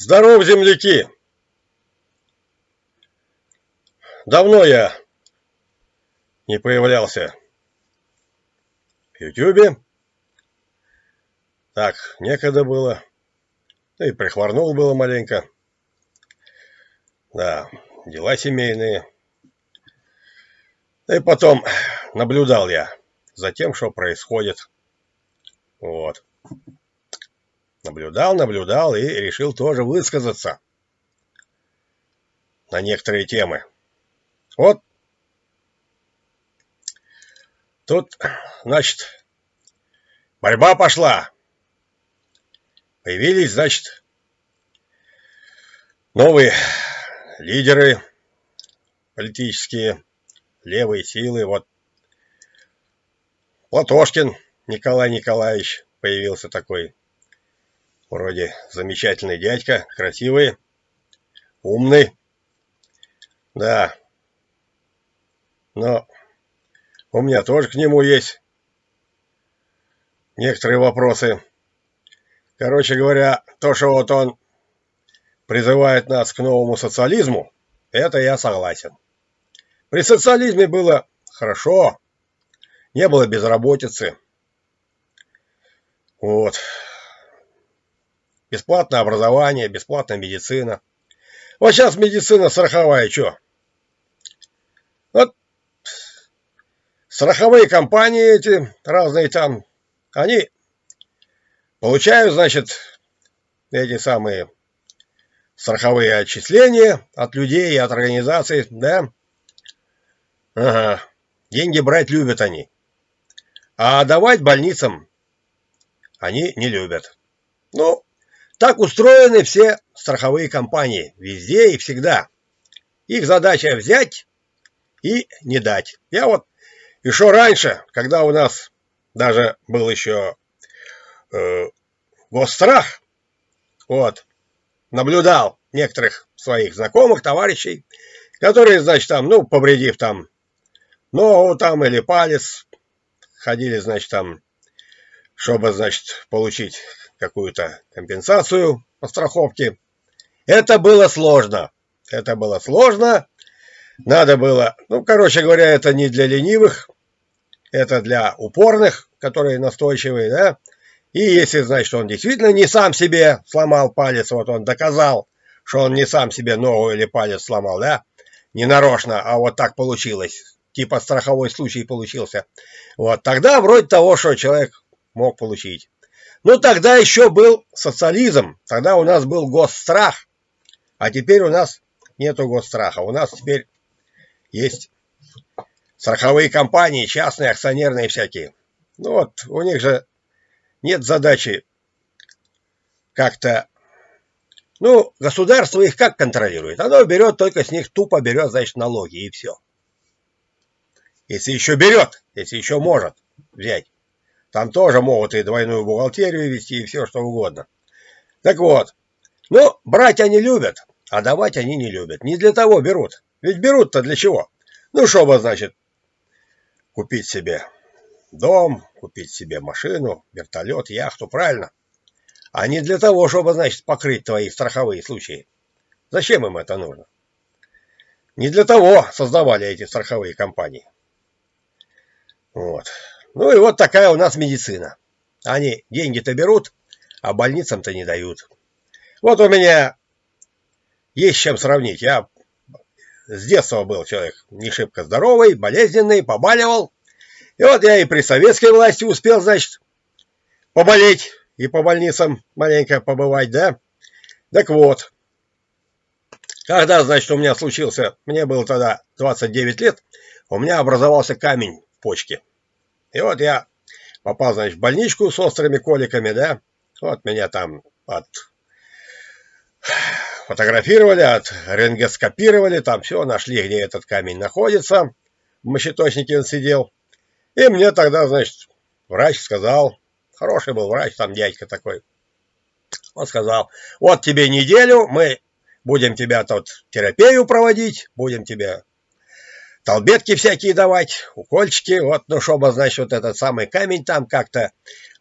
Здоров, земляки! Давно я не появлялся в Ютубе. Так, некогда было. Да и прихворнул было маленько. Да, дела семейные. Да и потом наблюдал я за тем, что происходит. Вот наблюдал, наблюдал и решил тоже высказаться на некоторые темы. Вот тут, значит, борьба пошла. Появились, значит, новые лидеры политические, левые силы. Вот Платошкин Николай Николаевич появился такой Вроде замечательный дядька, красивый, умный. Да. Но у меня тоже к нему есть некоторые вопросы. Короче говоря, то, что вот он призывает нас к новому социализму, это я согласен. При социализме было хорошо, не было безработицы. Вот. Бесплатное образование, бесплатная медицина. Вот сейчас медицина страховая, что? Вот страховые компании эти, разные там, они получают, значит, эти самые страховые отчисления от людей и от организаций, да? Ага. Деньги брать любят они. А давать больницам они не любят. Ну, так устроены все страховые компании, везде и всегда. Их задача взять и не дать. Я вот еще раньше, когда у нас даже был еще э, госстрах, вот, наблюдал некоторых своих знакомых, товарищей, которые, значит, там, ну, повредив там ногу там или палец, ходили, значит, там, чтобы, значит, получить какую-то компенсацию по страховке. Это было сложно. Это было сложно. Надо было, ну, короче говоря, это не для ленивых, это для упорных, которые настойчивые, да. И если, значит, он действительно не сам себе сломал палец, вот он доказал, что он не сам себе ногу или палец сломал, да, не нарочно, а вот так получилось, типа страховой случай получился. Вот тогда вроде того, что человек мог получить. Ну, тогда еще был социализм, тогда у нас был госстрах, а теперь у нас нету госстраха, у нас теперь есть страховые компании, частные, акционерные всякие. Ну вот, у них же нет задачи как-то... Ну, государство их как контролирует? Оно берет только с них, тупо берет, значит, налоги и все. Если еще берет, если еще может взять. Там тоже могут и двойную бухгалтерию вести, и все что угодно. Так вот, ну, брать они любят, а давать они не любят. Не для того берут. Ведь берут-то для чего? Ну, чтобы, значит, купить себе дом, купить себе машину, вертолет, яхту, правильно? А не для того, чтобы, значит, покрыть твои страховые случаи. Зачем им это нужно? Не для того создавали эти страховые компании. Вот. Ну и вот такая у нас медицина. Они деньги-то берут, а больницам-то не дают. Вот у меня есть чем сравнить. Я с детства был человек не шибко здоровый, болезненный, побаливал. И вот я и при советской власти успел, значит, поболеть и по больницам маленько побывать, да? Так вот, когда, значит, у меня случился, мне было тогда 29 лет, у меня образовался камень в почке. И вот я попал, значит, в больничку с острыми коликами, да. Вот меня там от фотографировали, от рентгоскопировали, там все, нашли, где этот камень находится. В мощеточнике он сидел. И мне тогда, значит, врач сказал, хороший был врач, там дядька такой, он сказал, вот тебе неделю, мы будем тебя тут терапию проводить, будем тебя толбетки всякие давать, укольчики, вот, ну, чтобы, значит, вот этот самый камень там как-то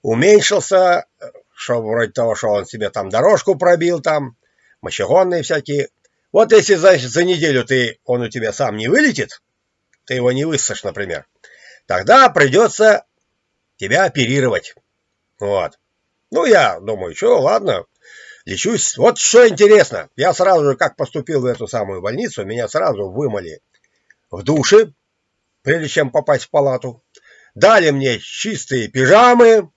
уменьшился, чтобы вроде того, что он себе там дорожку пробил там, мощегонные всякие. Вот если, значит, за неделю ты, он у тебя сам не вылетит, ты его не высышь, например, тогда придется тебя оперировать. Вот. Ну, я думаю, что, ладно, лечусь. Вот что интересно, я сразу же, как поступил в эту самую больницу, меня сразу вымыли в душе, прежде чем попасть в палату. Дали мне чистые пижамы,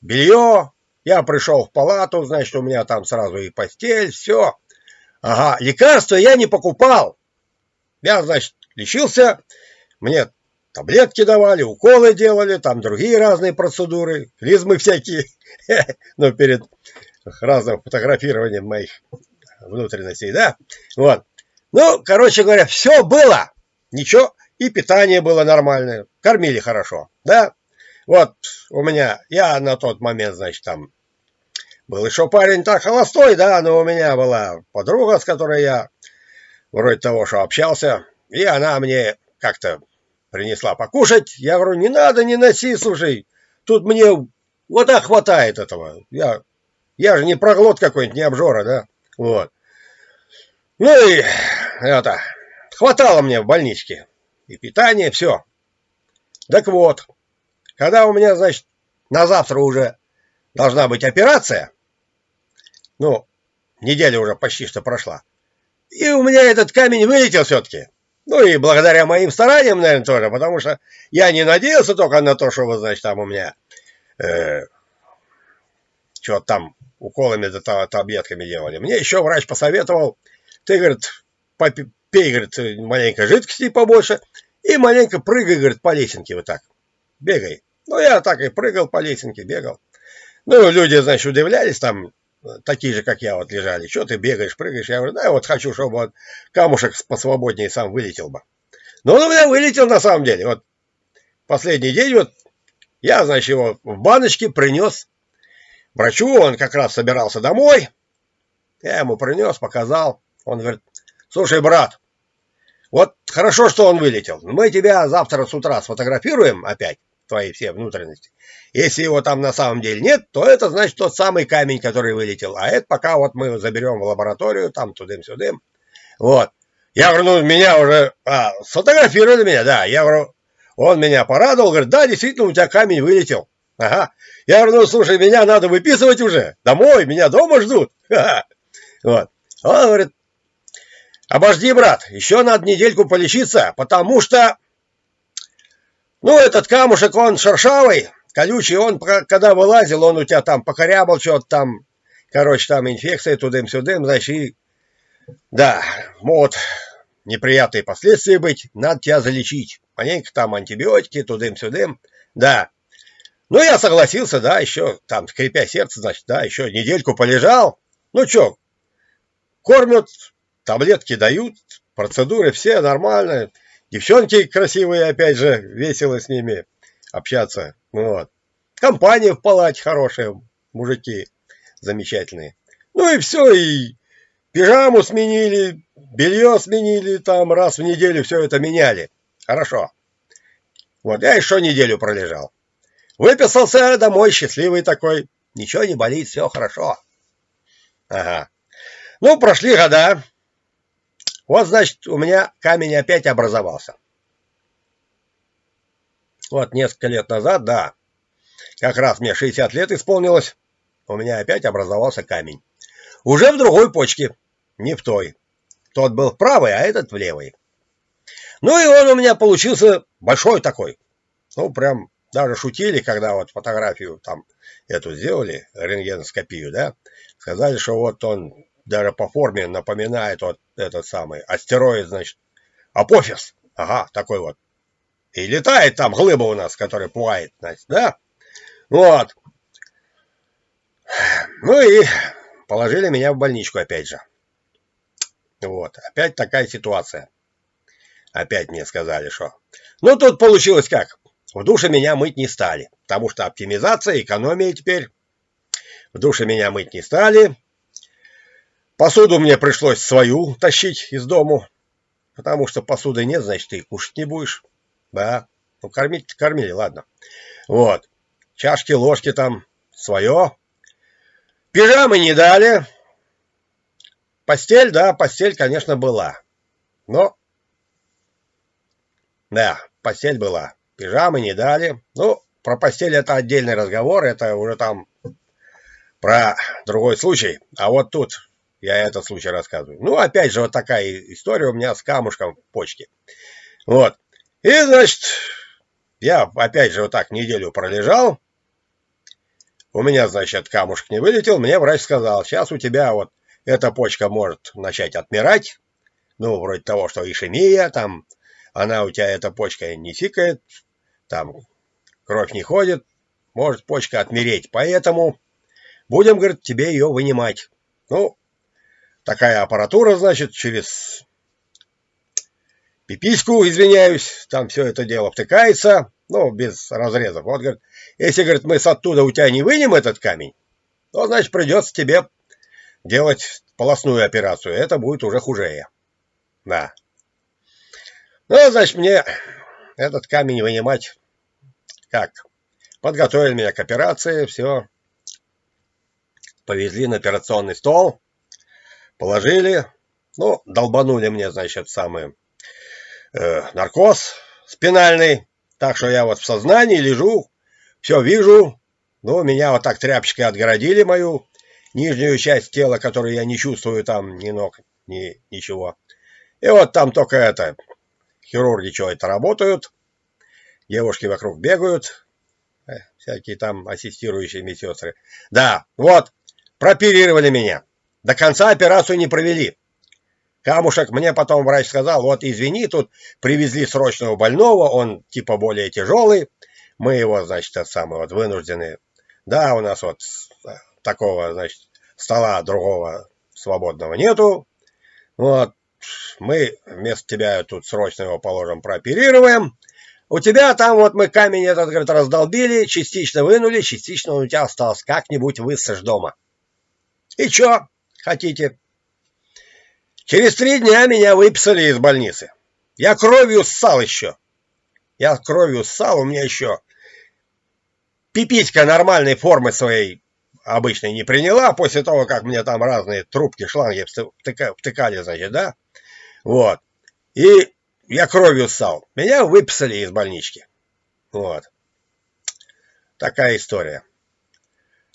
белье. Я пришел в палату, значит, у меня там сразу и постель, все. Ага, лекарства я не покупал. Я, значит, лечился, мне таблетки давали, уколы делали, там другие разные процедуры, клизмы всякие. Но перед разным фотографированием моих внутренностей, да? Вот. Ну, короче говоря, все было. Ничего, и питание было нормальное, кормили хорошо, да? Вот у меня, я на тот момент, значит, там был еще парень так холостой, да, но у меня была подруга, с которой я вроде того, что общался, и она мне как-то принесла покушать. Я говорю, не надо, не носи, слушай, тут мне вот так хватает этого. Я, я же не проглот какой-нибудь, не обжора, да, вот. Ну и это, хватало мне в больничке. И питание, все. Так вот, когда у меня, значит, на завтра уже должна быть операция, ну, неделя уже почти что прошла, и у меня этот камень вылетел все-таки. Ну и благодаря моим стараниям, наверное, тоже, потому что я не надеялся только на то, что, значит, там у меня э, что там уколами да таблетками делали. Мне еще врач посоветовал, ты, говорит, попей, говорит, маленько жидкости побольше и маленько прыгай, говорит, по лесенке вот так, бегай. Ну, я так и прыгал по лесенке, бегал. Ну, люди, значит, удивлялись там, такие же, как я, вот лежали. Что ты бегаешь, прыгаешь? Я говорю, да, я вот хочу, чтобы вот камушек посвободнее сам вылетел бы. Но он у меня вылетел на самом деле. Вот последний день вот я, значит, его в баночке принес врачу. Он как раз собирался домой. Я ему принес, показал. Он говорит, слушай, брат, вот хорошо, что он вылетел. Мы тебя завтра с утра сфотографируем опять твои все внутренности. Если его там на самом деле нет, то это значит тот самый камень, который вылетел. А это пока вот мы заберем в лабораторию, там тудым-сюдым. Вот. Я говорю, ну, меня уже а, сфотографировали меня, да. Я говорю, он меня порадовал, говорит, да, действительно, у тебя камень вылетел. Ага. Я говорю, ну, слушай, меня надо выписывать уже. Домой, меня дома ждут. Вот. Он говорит, обожди, брат, еще надо недельку полечиться, потому что ну, этот камушек, он шершавый, колючий, он, когда вылазил, он у тебя там покорябал что-то там, короче, там инфекция тудым-сюдым, значит, и, да, могут неприятные последствия быть, надо тебя залечить. Маленько там антибиотики, тудым-сюдым, да. Ну, я согласился, да, еще там, скрипя сердце, значит, да, еще недельку полежал. Ну, что, кормят, таблетки дают, процедуры все нормальные. Девчонки красивые, опять же, весело с ними общаться. Вот. Компания в палате хорошая, мужики замечательные. Ну и все, и пижаму сменили, белье сменили, там раз в неделю все это меняли. Хорошо. Вот, я еще неделю пролежал. Выписался домой, счастливый такой. Ничего не болит, все хорошо. Ага. Ну, прошли года. Вот, значит, у меня камень опять образовался. Вот несколько лет назад, да, как раз мне 60 лет исполнилось, у меня опять образовался камень. Уже в другой почке, не в той. Тот был в правой, а этот в левой. Ну и он у меня получился большой такой. Ну, прям даже шутили, когда вот фотографию там эту сделали, рентгеноскопию, да, сказали, что вот он даже по форме напоминает вот этот самый астероид, значит, Апофис. Ага, такой вот. И летает там глыба у нас, которая пугает, значит, да? Вот. Ну и положили меня в больничку опять же. Вот, опять такая ситуация. Опять мне сказали, что... Ну, тут получилось как? В душе меня мыть не стали, потому что оптимизация, экономия теперь. В душе меня мыть не стали, Посуду мне пришлось свою тащить из дому, потому что посуды нет, значит, ты кушать не будешь. Да, ну кормить кормили, ладно. Вот, чашки, ложки там свое. Пижамы не дали. постель, да, постель, конечно, была. Но, да, постель была. Пижамы не дали. Ну, про постель это отдельный разговор, это уже там про другой случай. А вот тут я этот случай рассказываю. Ну, опять же, вот такая история у меня с камушком в почке. Вот. И, значит, я опять же вот так неделю пролежал. У меня, значит, камушек не вылетел. Мне врач сказал, сейчас у тебя вот эта почка может начать отмирать. Ну, вроде того, что ишемия, там, она у тебя, эта почка не фикает, там, кровь не ходит, может почка отмереть. Поэтому будем, говорит, тебе ее вынимать. Ну, такая аппаратура, значит, через пипиську, извиняюсь, там все это дело втыкается, ну, без разрезов. Вот, говорит, если, говорит, мы с оттуда у тебя не вынем этот камень, то, значит, придется тебе делать полостную операцию. Это будет уже хуже. Да. Ну, значит, мне этот камень вынимать как? Подготовили меня к операции, все. Повезли на операционный стол, положили, ну, долбанули мне, значит, самый э, наркоз спинальный, так что я вот в сознании лежу, все вижу, ну, меня вот так тряпочкой отгородили мою нижнюю часть тела, которую я не чувствую там ни ног, ни ничего. И вот там только это, хирурги что-то работают, девушки вокруг бегают, э, всякие там ассистирующие медсестры. Да, вот, прооперировали меня. До конца операцию не провели. Камушек мне потом врач сказал, вот извини, тут привезли срочного больного, он типа более тяжелый. Мы его, значит, это самое, вот вынуждены. Да, у нас вот э, такого, значит, стола другого свободного нету. Вот, мы вместо тебя тут срочно его положим, прооперируем. У тебя там вот мы камень этот, говорит, раздолбили, частично вынули, частично он у тебя остался. Как-нибудь высышь дома. И чё хотите? Через три дня меня выписали из больницы. Я кровью ссал еще. Я кровью ссал, у меня еще пиписька нормальной формы своей обычной не приняла, после того, как мне там разные трубки, шланги втыкали, значит, да? Вот. И я кровью ссал. Меня выписали из больнички. Вот. Такая история.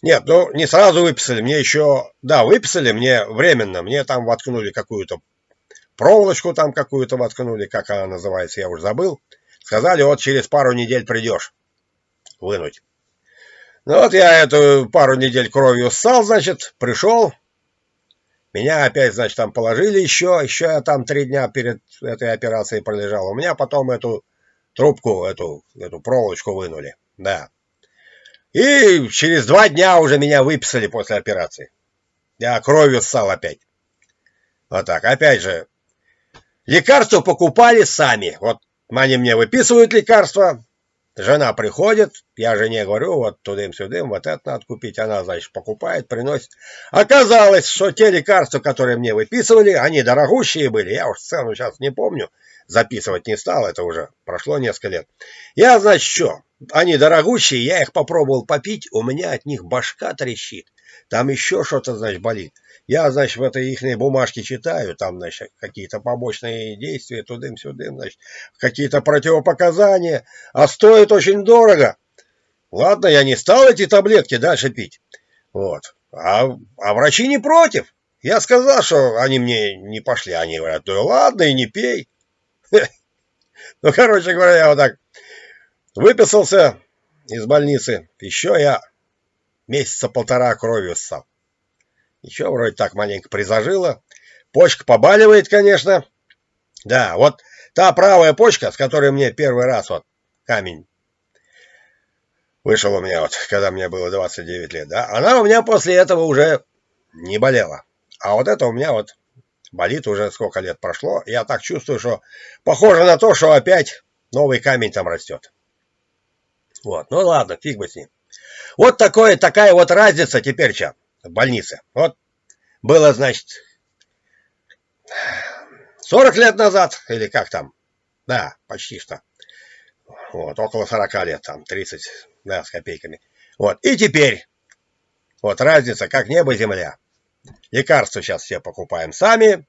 Нет, ну не сразу выписали, мне еще, да, выписали мне временно, мне там воткнули какую-то проволочку там какую-то воткнули, как она называется, я уже забыл. Сказали, вот через пару недель придешь вынуть. Ну вот я эту пару недель кровью ссал, значит, пришел. Меня опять, значит, там положили еще, еще я там три дня перед этой операцией пролежал. У меня потом эту трубку, эту, эту проволочку вынули, да. И через два дня уже меня выписали после операции. Я кровью ссал опять. Вот так. Опять же, лекарства покупали сами. Вот они мне выписывают лекарства. Жена приходит, я жене говорю, вот тудым-сюдым, вот это надо купить. Она, значит, покупает, приносит. Оказалось, что те лекарства, которые мне выписывали, они дорогущие были. Я уж цену сейчас не помню записывать не стал, это уже прошло несколько лет. Я, значит, что? Они дорогущие, я их попробовал попить, у меня от них башка трещит. Там еще что-то, значит, болит. Я, значит, в этой их бумажке читаю, там, значит, какие-то побочные действия, тудым-сюдым, значит, какие-то противопоказания, а стоит очень дорого. Ладно, я не стал эти таблетки дальше пить. Вот. А, а врачи не против. Я сказал, что они мне не пошли. Они говорят, да ладно, и не пей. Ну, короче говоря, я вот так выписался из больницы. Еще я месяца полтора кровью ссал. Еще вроде так маленько призажило. Почка побаливает, конечно. Да, вот та правая почка, с которой мне первый раз вот камень вышел у меня вот, когда мне было 29 лет, да, она у меня после этого уже не болела. А вот это у меня вот болит уже сколько лет прошло. Я так чувствую, что похоже на то, что опять новый камень там растет. Вот, ну ладно, фиг бы с ним. Вот такое, такая вот разница теперь сейчас в больнице. Вот было, значит, 40 лет назад, или как там, да, почти что. Вот, около 40 лет, там, 30, да, с копейками. Вот, и теперь, вот разница, как небо-земля. Лекарства сейчас все покупаем сами.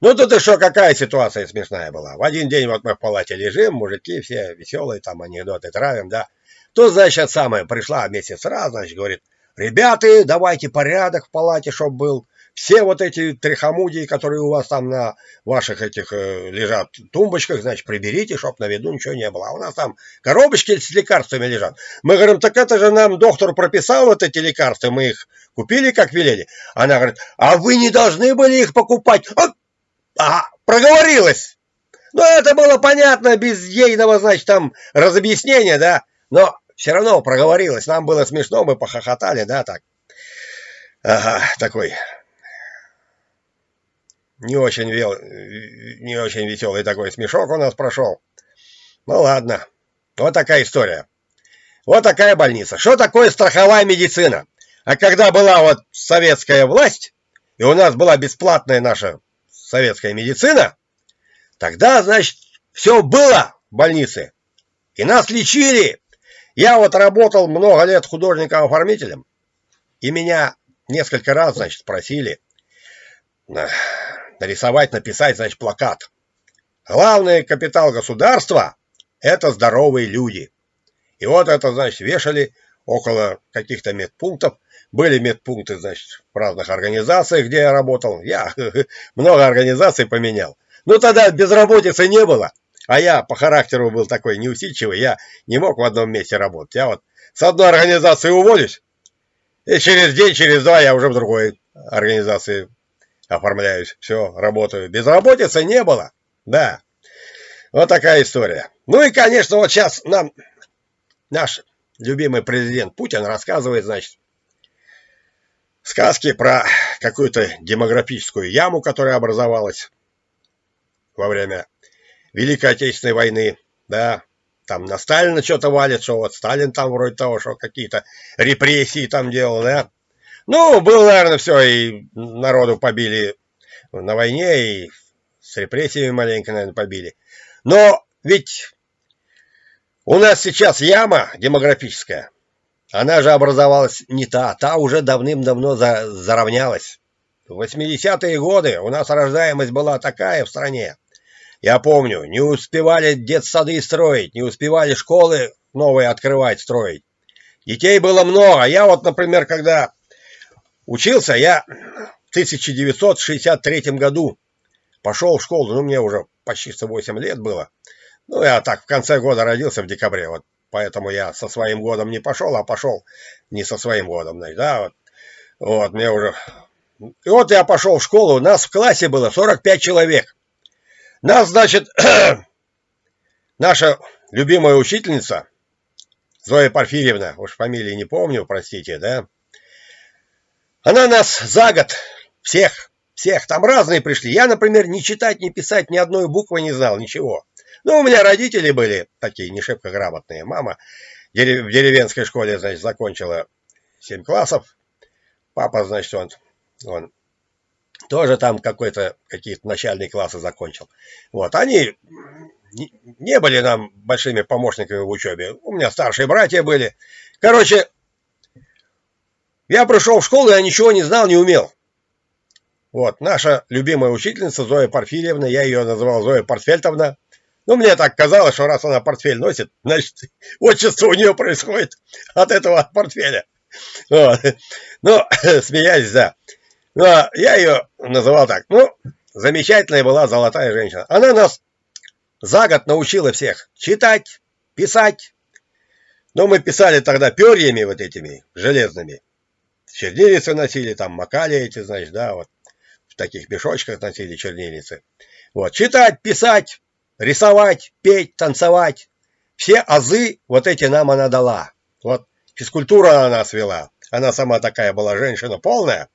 Ну тут еще какая ситуация смешная была. В один день вот мы в палате лежим, мужики все веселые, там анекдоты травим, да. Тут, значит, самое, пришла месяц раз, значит, говорит, ребята, давайте порядок в палате, чтобы был все вот эти трихомудии, которые у вас там на ваших этих э, лежат тумбочках, значит, приберите, чтоб на виду ничего не было. А у нас там коробочки с лекарствами лежат. Мы говорим, так это же нам доктор прописал вот эти лекарства, мы их купили, как велели. Она говорит, а вы не должны были их покупать. А, а проговорилась. Ну, это было понятно, без ейного, значит, там разобъяснения, да. Но все равно проговорилась. Нам было смешно, мы похохотали, да, так. Ага, такой не очень, вел... не очень веселый такой смешок у нас прошел. Ну ладно, вот такая история. Вот такая больница. Что такое страховая медицина? А когда была вот советская власть, и у нас была бесплатная наша советская медицина, тогда, значит, все было в больнице. И нас лечили. Я вот работал много лет художником-оформителем, и меня несколько раз, значит, просили нарисовать, написать, значит, плакат. Главный капитал государства – это здоровые люди. И вот это, значит, вешали около каких-то медпунктов. Были медпункты, значит, в разных организациях, где я работал. Я много организаций поменял. Ну, тогда безработицы не было. А я по характеру был такой неусидчивый, я не мог в одном месте работать. Я вот с одной организации уволюсь, и через день, через два я уже в другой организации оформляюсь, все, работаю. Безработицы не было, да. Вот такая история. Ну и, конечно, вот сейчас нам наш любимый президент Путин рассказывает, значит, сказки про какую-то демографическую яму, которая образовалась во время Великой Отечественной войны, да, там на Сталина что-то валит, что вот Сталин там вроде того, что какие-то репрессии там делал, да, ну, было, наверное, все, и народу побили на войне, и с репрессиями маленько, наверное, побили. Но ведь у нас сейчас яма демографическая. Она же образовалась не та, та уже давным-давно за, заровнялась. В 80-е годы у нас рождаемость была такая в стране. Я помню, не успевали детсады строить, не успевали школы новые открывать, строить. Детей было много. Я вот, например, когда Учился я в 1963 году. Пошел в школу, ну, мне уже почти 108 лет было. Ну, я так в конце года родился в декабре, вот поэтому я со своим годом не пошел, а пошел не со своим годом, значит, да, вот. Вот, мне уже... И вот я пошел в школу, у нас в классе было 45 человек. Нас, значит, наша любимая учительница, Зоя Порфирьевна, уж фамилии не помню, простите, да, она нас за год, всех, всех, там разные пришли. Я, например, ни читать, ни писать, ни одной буквы не знал, ничего. Ну, у меня родители были такие не шибко грамотные. Мама в деревенской школе, значит, закончила 7 классов. Папа, значит, он, он тоже там какой-то какие-то начальные классы закончил. Вот, они не были нам большими помощниками в учебе. У меня старшие братья были. Короче, я пришел в школу, я ничего не знал, не умел. Вот, наша любимая учительница Зоя Порфирьевна, я ее называл Зоя Портфельтовна. Ну, мне так казалось, что раз она портфель носит, значит, отчество у нее происходит от этого портфеля. Вот. Ну, смеясь, да. Но ну, я ее называл так. Ну, замечательная была золотая женщина. Она нас за год научила всех читать, писать. Но мы писали тогда перьями вот этими железными чернильницы носили, там макали эти, значит, да, вот в таких мешочках носили чернильницы. Вот, читать, писать, рисовать, петь, танцевать. Все азы вот эти нам она дала. Вот физкультура она нас вела. Она сама такая была женщина полная,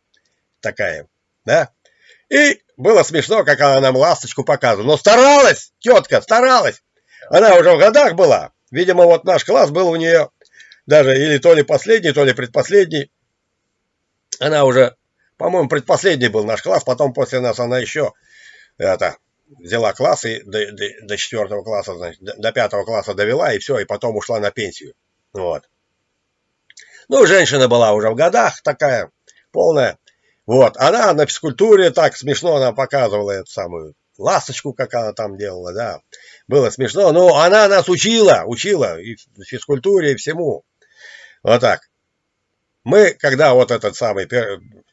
такая, да. И было смешно, как она нам ласточку показывала. Но старалась, тетка, старалась. Она уже в годах была. Видимо, вот наш класс был у нее даже или то ли последний, то ли предпоследний. Она уже, по-моему, предпоследний был наш класс, потом после нас она еще это, взяла класс и до, до, до четвертого класса, значит, до пятого класса довела, и все, и потом ушла на пенсию. Вот. Ну, женщина была уже в годах такая, полная. Вот, она на физкультуре так смешно она показывала эту самую ласточку, как она там делала, да. Было смешно, но она нас учила, учила и физкультуре, и всему. Вот так. Мы, когда вот этот самый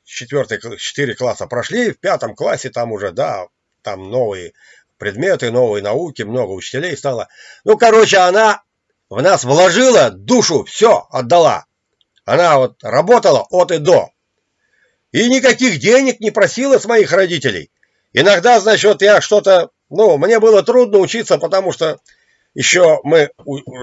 четвертый, четыре класса прошли, в пятом классе там уже, да, там новые предметы, новые науки, много учителей стало. Ну, короче, она в нас вложила душу, все отдала. Она вот работала от и до. И никаких денег не просила с моих родителей. Иногда, значит, я что-то, ну, мне было трудно учиться, потому что еще мы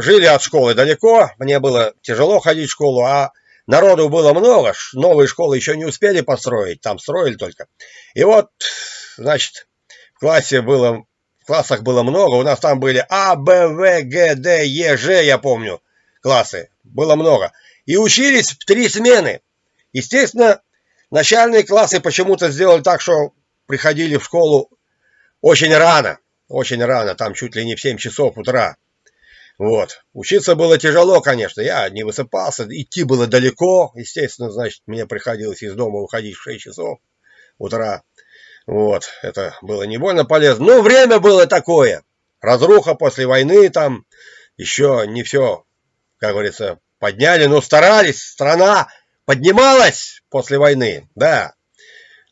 жили от школы далеко, мне было тяжело ходить в школу, а народу было много, новые школы еще не успели построить, там строили только. И вот, значит, в классе было, в классах было много, у нас там были А, Б, В, Г, Д, Е, Ж, я помню, классы, было много. И учились в три смены. Естественно, начальные классы почему-то сделали так, что приходили в школу очень рано, очень рано, там чуть ли не в 7 часов утра. Вот. Учиться было тяжело, конечно. Я не высыпался, идти было далеко. Естественно, значит, мне приходилось из дома уходить в 6 часов утра. Вот. Это было не больно полезно. Но время было такое. Разруха после войны там. Еще не все, как говорится, подняли, но старались. Страна поднималась после войны, да.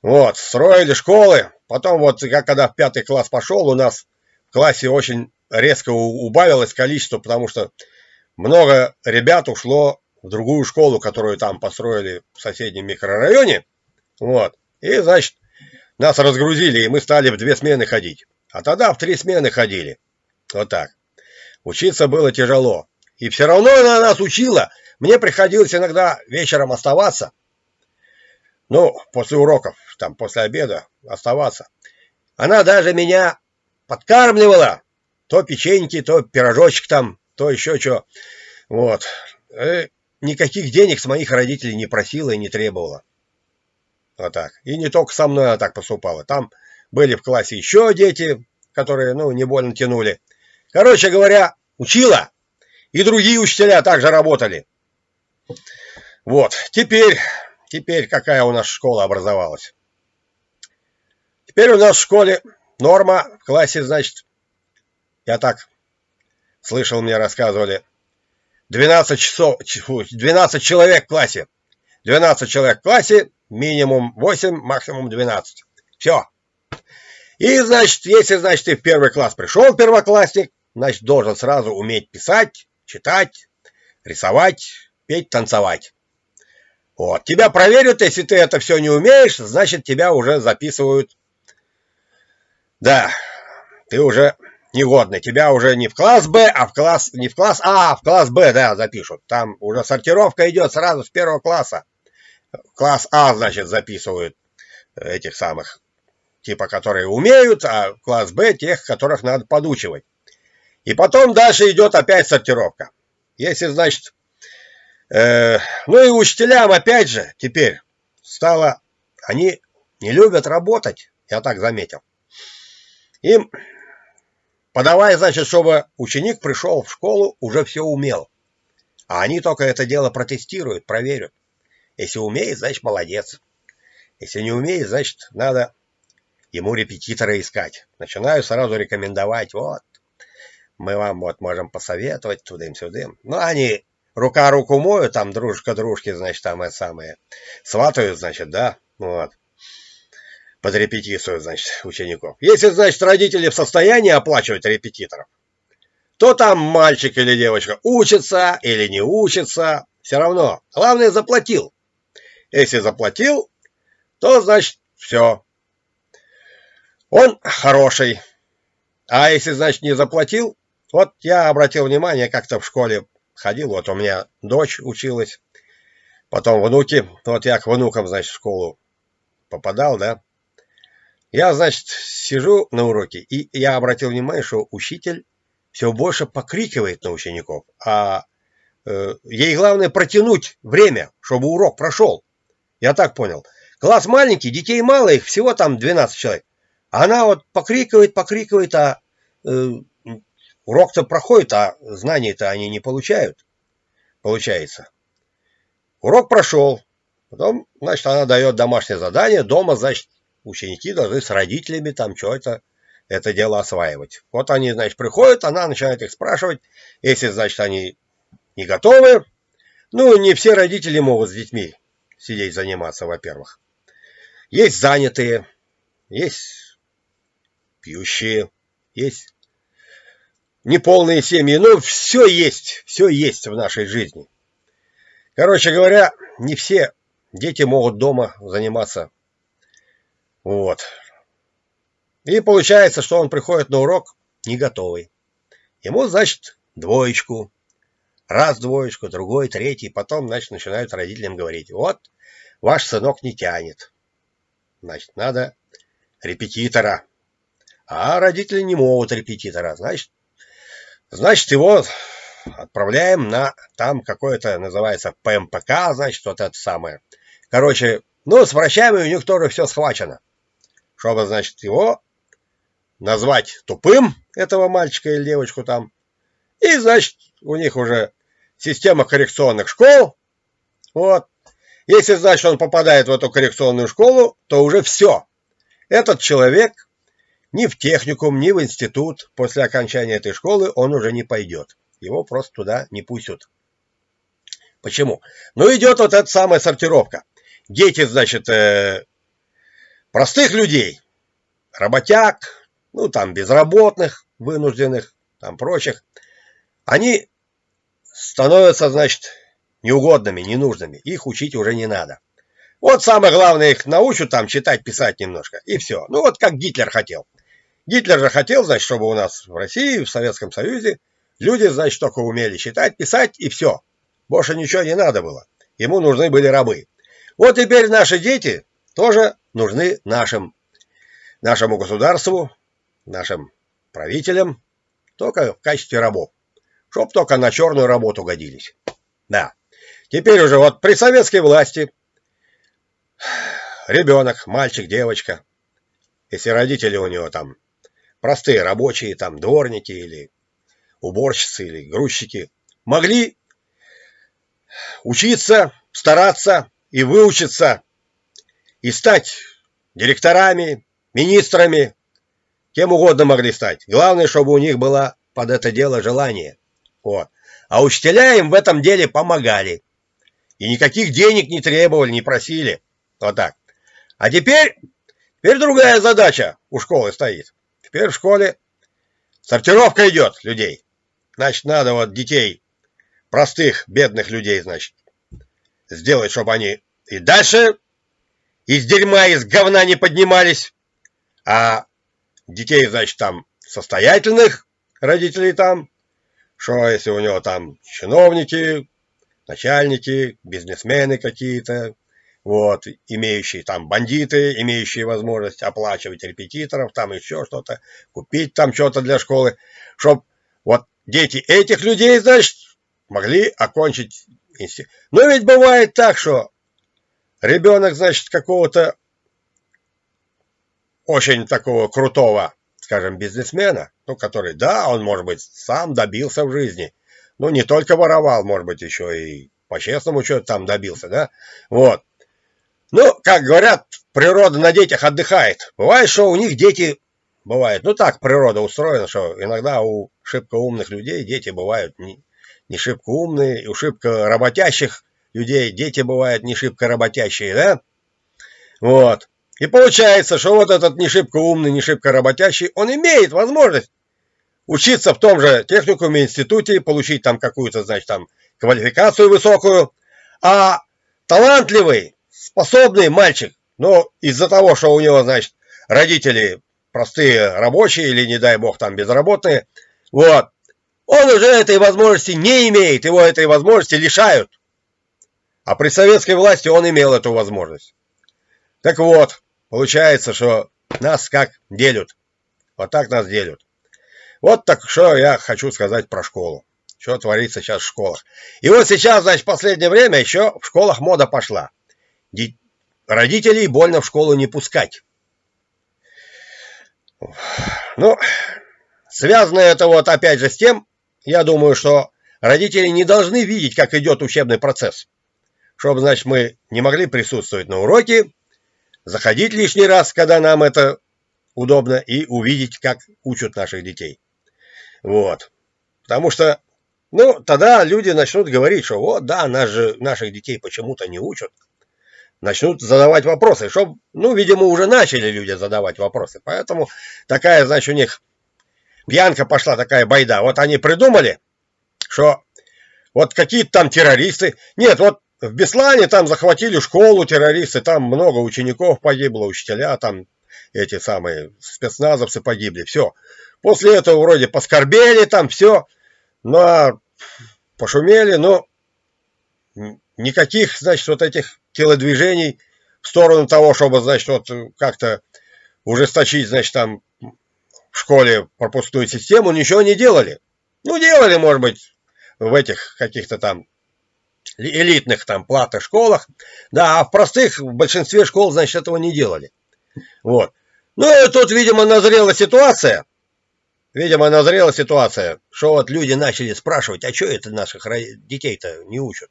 Вот, строили школы. Потом вот, я когда в пятый класс пошел, у нас в классе очень резко убавилось количество, потому что много ребят ушло в другую школу, которую там построили в соседнем микрорайоне. Вот. И, значит, нас разгрузили, и мы стали в две смены ходить. А тогда в три смены ходили. Вот так. Учиться было тяжело. И все равно она нас учила. Мне приходилось иногда вечером оставаться. Ну, после уроков, там, после обеда оставаться. Она даже меня подкармливала. То печеньки, то пирожочек там, то еще что. Вот. И э, никаких денег с моих родителей не просила и не требовала. Вот так. И не только со мной она так поступала. Там были в классе еще дети, которые, ну, не больно тянули. Короче говоря, учила. И другие учителя также работали. Вот. Теперь, теперь какая у нас школа образовалась? Теперь у нас в школе норма в классе, значит, я так слышал, мне рассказывали, 12 часов, 12 человек в классе. 12 человек в классе, минимум 8, максимум 12. Все. И, значит, если, значит, ты в первый класс пришел, первоклассник, значит, должен сразу уметь писать, читать, рисовать, петь, танцевать. Вот. Тебя проверят, если ты это все не умеешь, значит, тебя уже записывают. Да, ты уже негодный. Тебя уже не в класс Б, а в класс, не в класс А, а в класс Б, да, запишут. Там уже сортировка идет сразу с первого класса. Класс А, значит, записывают этих самых, типа, которые умеют, а класс Б тех, которых надо подучивать. И потом дальше идет опять сортировка. Если, значит, э, ну и учителям опять же теперь стало, они не любят работать, я так заметил. Им подавая, значит, чтобы ученик пришел в школу, уже все умел. А они только это дело протестируют, проверят. Если умеет, значит, молодец. Если не умеет, значит, надо ему репетитора искать. Начинаю сразу рекомендовать, вот, мы вам вот можем посоветовать тудым-сюдым. Ну, они рука руку моют, там дружка дружки, значит, там это самое, сватают, значит, да, вот, под репетицию, значит, учеников. Если, значит, родители в состоянии оплачивать репетиторов, то там мальчик или девочка учится или не учится, все равно. Главное, заплатил. Если заплатил, то, значит, все. Он хороший. А если, значит, не заплатил, вот я обратил внимание, как-то в школе ходил, вот у меня дочь училась, потом внуки, вот я к внукам, значит, в школу попадал, да. Я, значит, сижу на уроке, и я обратил внимание, что учитель все больше покрикивает на учеников, а э, ей главное протянуть время, чтобы урок прошел. Я так понял. Класс маленький, детей мало, их всего там 12 человек. Она вот покрикивает, покрикивает, а э, Урок-то проходит, а знаний-то они не получают. Получается. Урок прошел. Потом, значит, она дает домашнее задание. Дома, значит, ученики должны с родителями там что-то это дело осваивать. Вот они, значит, приходят, она начинает их спрашивать. Если, значит, они не готовы, ну, не все родители могут с детьми сидеть заниматься, во-первых. Есть занятые, есть пьющие, есть неполные семьи. Ну, все есть, все есть в нашей жизни. Короче говоря, не все дети могут дома заниматься. Вот. И получается, что он приходит на урок не готовый. Ему, значит, двоечку. Раз двоечку, другой, третий. Потом, значит, начинают родителям говорить. Вот, ваш сынок не тянет. Значит, надо репетитора. А родители не могут репетитора. Значит, значит его отправляем на там какое-то называется ПМПК, значит, вот это самое. Короче, ну, с врачами у них тоже все схвачено. Чтобы, значит, его назвать тупым, этого мальчика или девочку там. И, значит, у них уже система коррекционных школ. Вот. Если, значит, он попадает в эту коррекционную школу, то уже все. Этот человек ни в техникум, ни в институт после окончания этой школы он уже не пойдет. Его просто туда не пустят. Почему? Ну, идет вот эта самая сортировка. Дети, значит, э, простых людей, работяг, ну, там, безработных, вынужденных, там, прочих, они становятся, значит, неугодными, ненужными. Их учить уже не надо. Вот самое главное, их научат там читать, писать немножко, и все. Ну, вот как Гитлер хотел. Гитлер же хотел, значит, чтобы у нас в России, в Советском Союзе люди, значит, только умели читать, писать, и все. Больше ничего не надо было. Ему нужны были рабы. Вот теперь наши дети тоже нужны нашим, нашему государству, нашим правителям только в качестве рабов. Чтоб только на черную работу годились. Да. Теперь уже вот при советской власти ребенок, мальчик, девочка, если родители у него там простые рабочие, там дворники или уборщицы или грузчики, могли учиться, стараться и выучиться, и стать директорами, министрами, Кем угодно могли стать. Главное, чтобы у них было под это дело желание. Вот. А учителя им в этом деле помогали. И никаких денег не требовали, не просили. Вот так. А теперь, теперь другая задача у школы стоит. Теперь в школе сортировка идет людей. Значит, надо вот детей, простых, бедных людей, значит, сделать, чтобы они и дальше из дерьма, из говна не поднимались, а детей, значит, там состоятельных родителей там, что если у него там чиновники, начальники, бизнесмены какие-то, вот, имеющие там бандиты, имеющие возможность оплачивать репетиторов, там еще что-то, купить там что-то для школы, чтобы вот дети этих людей, значит, могли окончить институт. Но ведь бывает так, что ребенок, значит, какого-то очень такого крутого, скажем, бизнесмена, ну, который, да, он, может быть, сам добился в жизни, ну, не только воровал, может быть, еще и по-честному что-то там добился, да, вот. Ну, как говорят, природа на детях отдыхает. Бывает, что у них дети бывают, ну, так природа устроена, что иногда у шибко умных людей дети бывают не, не шибко умные, у шибко работящих людей дети бывают не шибко работящие, да, вот. И получается, что вот этот не шибко умный, не шибко работящий, он имеет возможность учиться в том же техникуме, институте, получить там какую-то, значит, там квалификацию высокую, а талантливый, способный мальчик, но из-за того, что у него, значит, родители простые рабочие или, не дай бог, там безработные, вот, он уже этой возможности не имеет, его этой возможности лишают. А при советской власти он имел эту возможность. Так вот, Получается, что нас как делят. Вот так нас делят. Вот так что я хочу сказать про школу. Что творится сейчас в школах. И вот сейчас, значит, в последнее время еще в школах мода пошла. Родителей больно в школу не пускать. Ну, связано это вот опять же с тем, я думаю, что родители не должны видеть, как идет учебный процесс. Чтобы, значит, мы не могли присутствовать на уроке, заходить лишний раз, когда нам это удобно, и увидеть, как учат наших детей. Вот. Потому что, ну, тогда люди начнут говорить, что вот, да, нас же, наших детей почему-то не учат. Начнут задавать вопросы, чтобы, ну, видимо, уже начали люди задавать вопросы. Поэтому такая, значит, у них пьянка пошла, такая байда. Вот они придумали, что вот какие-то там террористы. Нет, вот в Беслане там захватили школу террористы, там много учеников погибло, учителя там эти самые спецназовцы погибли, все. После этого вроде поскорбели там, все, но пошумели, но никаких, значит, вот этих телодвижений в сторону того, чтобы, значит, вот как-то ужесточить, значит, там в школе пропускную систему, ничего не делали. Ну, делали, может быть, в этих каких-то там элитных там платных школах, да, а в простых, в большинстве школ, значит, этого не делали. Вот. Ну, и тут, видимо, назрела ситуация, видимо, назрела ситуация, что вот люди начали спрашивать, а что это наших детей-то не учат?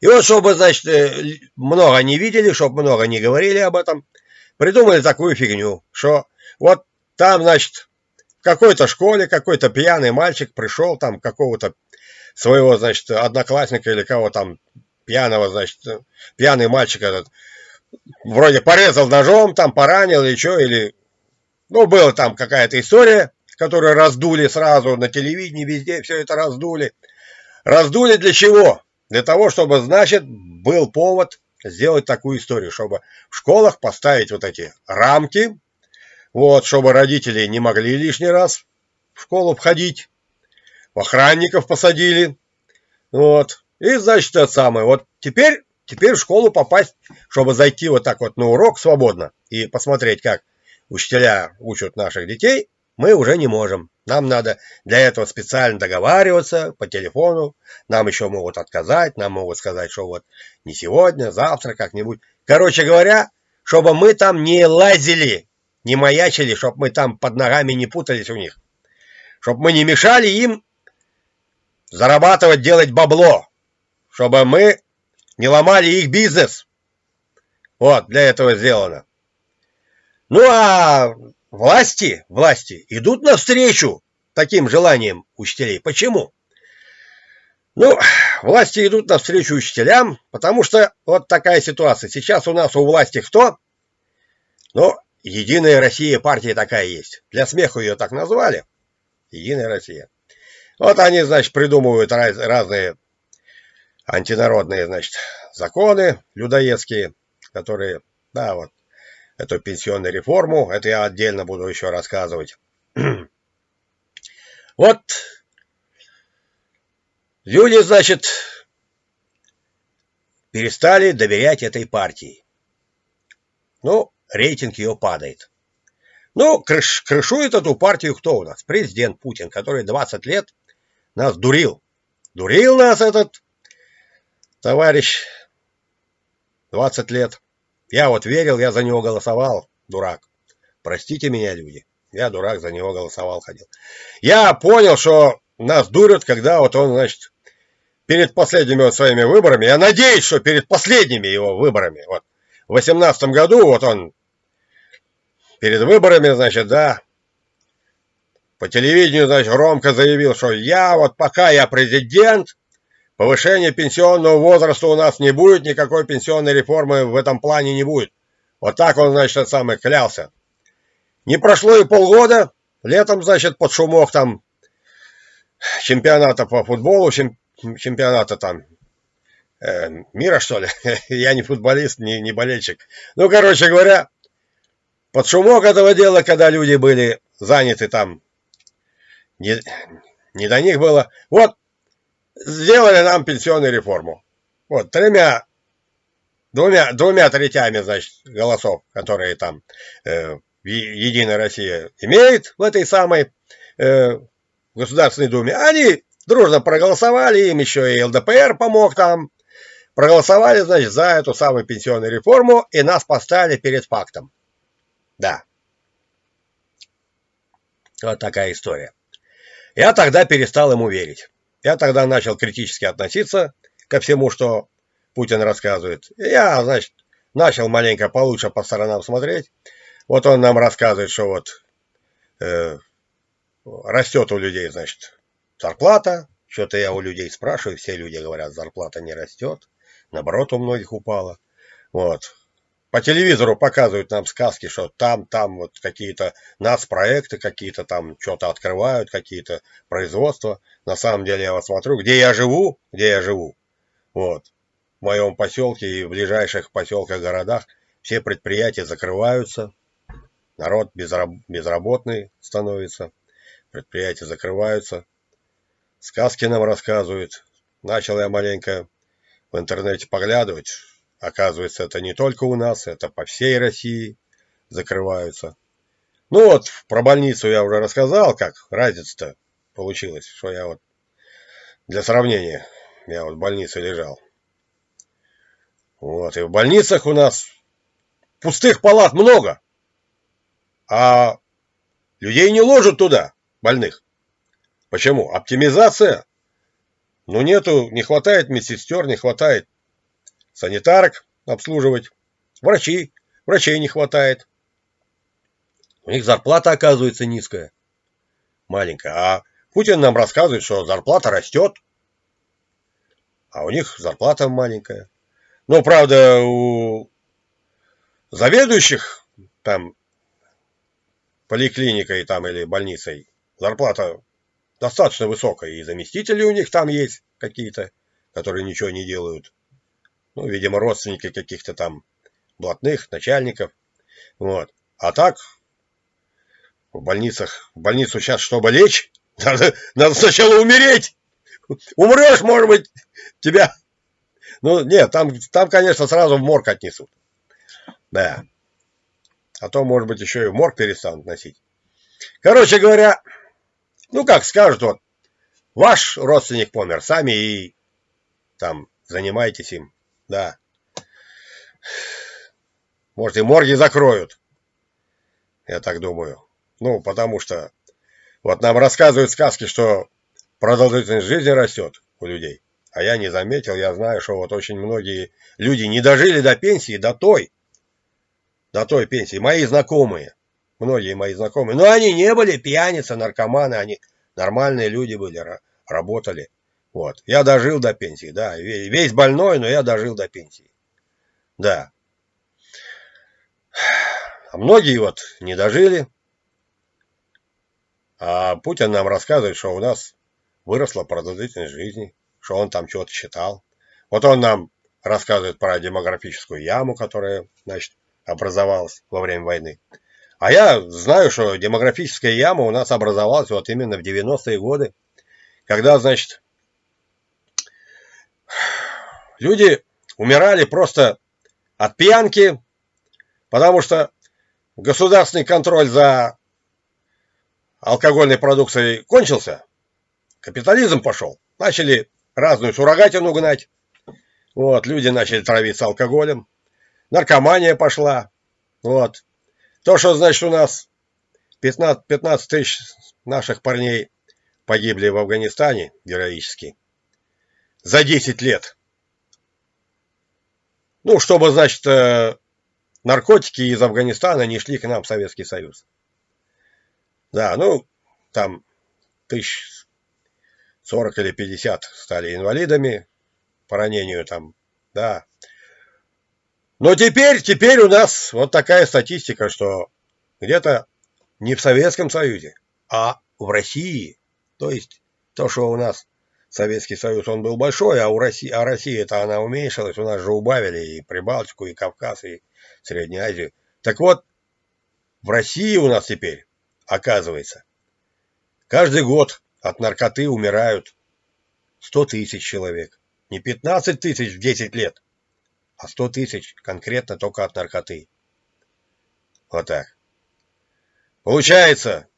И вот, чтобы, значит, э, много не видели, чтобы много не говорили об этом, придумали такую фигню, что вот там, значит, в какой-то школе какой-то пьяный мальчик пришел, там какого-то своего, значит, одноклассника или кого там пьяного, значит, пьяный мальчик этот, вроде порезал ножом, там поранил или что, или, ну, была там какая-то история, которую раздули сразу на телевидении, везде все это раздули. Раздули для чего? Для того, чтобы, значит, был повод сделать такую историю, чтобы в школах поставить вот эти рамки, вот, чтобы родители не могли лишний раз в школу входить, охранников посадили. Вот. И, значит, это самое. Вот теперь, теперь в школу попасть, чтобы зайти вот так вот на урок свободно и посмотреть, как учителя учат наших детей, мы уже не можем. Нам надо для этого специально договариваться по телефону. Нам еще могут отказать, нам могут сказать, что вот не сегодня, завтра как-нибудь. Короче говоря, чтобы мы там не лазили, не маячили, чтобы мы там под ногами не путались у них. Чтобы мы не мешали им зарабатывать, делать бабло, чтобы мы не ломали их бизнес. Вот, для этого сделано. Ну а власти, власти идут навстречу таким желаниям учителей. Почему? Ну, власти идут навстречу учителям, потому что вот такая ситуация. Сейчас у нас у власти кто? Ну, Единая Россия партия такая есть. Для смеху ее так назвали. Единая Россия. Вот они, значит, придумывают раз, разные антинародные, значит, законы людоедские, которые, да, вот, эту пенсионную реформу, это я отдельно буду еще рассказывать. вот, люди, значит, перестали доверять этой партии. Ну, рейтинг ее падает. Ну, крыш, крышует эту партию кто у нас? Президент Путин, который 20 лет нас дурил. Дурил нас этот товарищ 20 лет. Я вот верил, я за него голосовал, дурак. Простите меня, люди. Я дурак, за него голосовал, ходил. Я понял, что нас дурят, когда вот он, значит, перед последними вот своими выборами, я надеюсь, что перед последними его выборами, вот, в 18 году, вот он перед выборами, значит, да, по телевидению, значит, громко заявил, что я вот пока я президент, повышения пенсионного возраста у нас не будет, никакой пенсионной реформы в этом плане не будет. Вот так он, значит, самый клялся. Не прошло и полгода, летом, значит, под шумок там чемпионата по футболу, чемпионата там э, мира, что ли. Я не футболист, не, не болельщик. Ну, короче говоря, под шумок этого дела, когда люди были заняты там не, не до них было. Вот, сделали нам пенсионную реформу. Вот, тремя, двумя, двумя третями, значит, голосов, которые там э, Единая Россия имеет в этой самой э, Государственной Думе, они дружно проголосовали, им еще и ЛДПР помог там, проголосовали, значит, за эту самую пенсионную реформу и нас поставили перед фактом. Да. Вот такая история. Я тогда перестал ему верить. Я тогда начал критически относиться ко всему, что Путин рассказывает. Я, значит, начал маленько получше по сторонам смотреть. Вот он нам рассказывает, что вот э, растет у людей, значит, зарплата. Что-то я у людей спрашиваю, все люди говорят, зарплата не растет. Наоборот, у многих упала. Вот. По телевизору показывают нам сказки, что там, там вот какие-то нацпроекты, какие-то там что-то открывают, какие-то производства. На самом деле я вот смотрю, где я живу, где я живу. Вот. В моем поселке и в ближайших поселках, городах все предприятия закрываются. Народ безработный становится. Предприятия закрываются. Сказки нам рассказывают. Начал я маленько в интернете поглядывать. Оказывается, это не только у нас, это по всей России закрываются. Ну вот, про больницу я уже рассказал, как разница-то получилась, что я вот для сравнения, я вот в больнице лежал. Вот, и в больницах у нас пустых палат много, а людей не ложат туда, больных. Почему? Оптимизация. Ну нету, не хватает медсестер, не хватает санитарок обслуживать, врачи, врачей не хватает. У них зарплата оказывается низкая, маленькая. А Путин нам рассказывает, что зарплата растет, а у них зарплата маленькая. Ну, правда, у заведующих там поликлиникой там или больницей зарплата достаточно высокая, и заместители у них там есть какие-то, которые ничего не делают ну, видимо, родственники каких-то там блатных, начальников. Вот. А так, в больницах, в больницу сейчас, чтобы лечь, надо, надо сначала умереть. Умрешь, может быть, тебя... Ну, нет, там, там, конечно, сразу в морг отнесут. Да. А то, может быть, еще и в морг перестанут носить. Короче говоря, ну, как скажут, вот, ваш родственник помер, сами и там занимайтесь им. Да. Может, и морги закроют. Я так думаю. Ну, потому что вот нам рассказывают сказки, что продолжительность жизни растет у людей. А я не заметил, я знаю, что вот очень многие люди не дожили до пенсии, до той, до той пенсии. Мои знакомые, многие мои знакомые. Но они не были пьяницы, наркоманы, они нормальные люди были, работали. Вот. Я дожил до пенсии, да. Весь больной, но я дожил до пенсии. Да. А многие вот не дожили. А Путин нам рассказывает, что у нас выросла продолжительность жизни, что он там что-то считал. Вот он нам рассказывает про демографическую яму, которая, значит, образовалась во время войны. А я знаю, что демографическая яма у нас образовалась вот именно в 90-е годы, когда, значит, Люди умирали просто от пьянки, потому что государственный контроль за алкогольной продукцией кончился, капитализм пошел. Начали разную суррогатину гнать. Вот, люди начали травиться алкоголем. Наркомания пошла. Вот. То, что, значит, у нас 15, 15 тысяч наших парней погибли в Афганистане героически за 10 лет. Ну, чтобы, значит, э, наркотики из Афганистана не шли к нам в Советский Союз. Да, ну, там тысяч сорок или пятьдесят стали инвалидами по ранению там, да. Но теперь, теперь у нас вот такая статистика, что где-то не в Советском Союзе, а в России, то есть то, что у нас Советский Союз, он был большой, а у России, а Россия-то она уменьшилась, у нас же убавили и Прибалтику, и Кавказ, и Среднюю Азию. Так вот, в России у нас теперь, оказывается, каждый год от наркоты умирают 100 тысяч человек. Не 15 тысяч в 10 лет, а 100 тысяч конкретно только от наркоты. Вот так. Получается,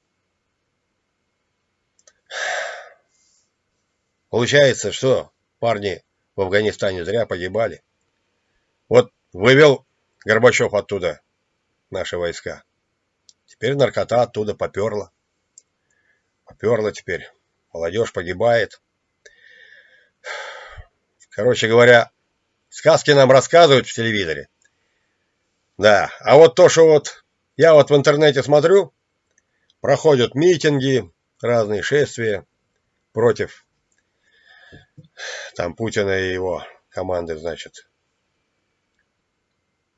Получается, что парни в Афганистане зря погибали. Вот вывел Горбачев оттуда наши войска. Теперь наркота оттуда поперла. Поперла теперь. Молодежь погибает. Короче говоря, сказки нам рассказывают в телевизоре. Да, а вот то, что вот я вот в интернете смотрю, проходят митинги, разные шествия против там Путина и его команды, значит.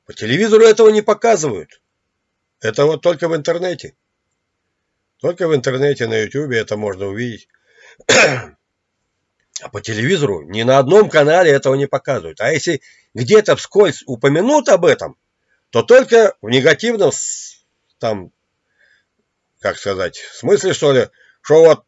По телевизору этого не показывают. Это вот только в интернете. Только в интернете, на ютубе это можно увидеть. А по телевизору ни на одном канале этого не показывают. А если где-то вскользь упомянут об этом, то только в негативном, там, как сказать, смысле, что ли, что вот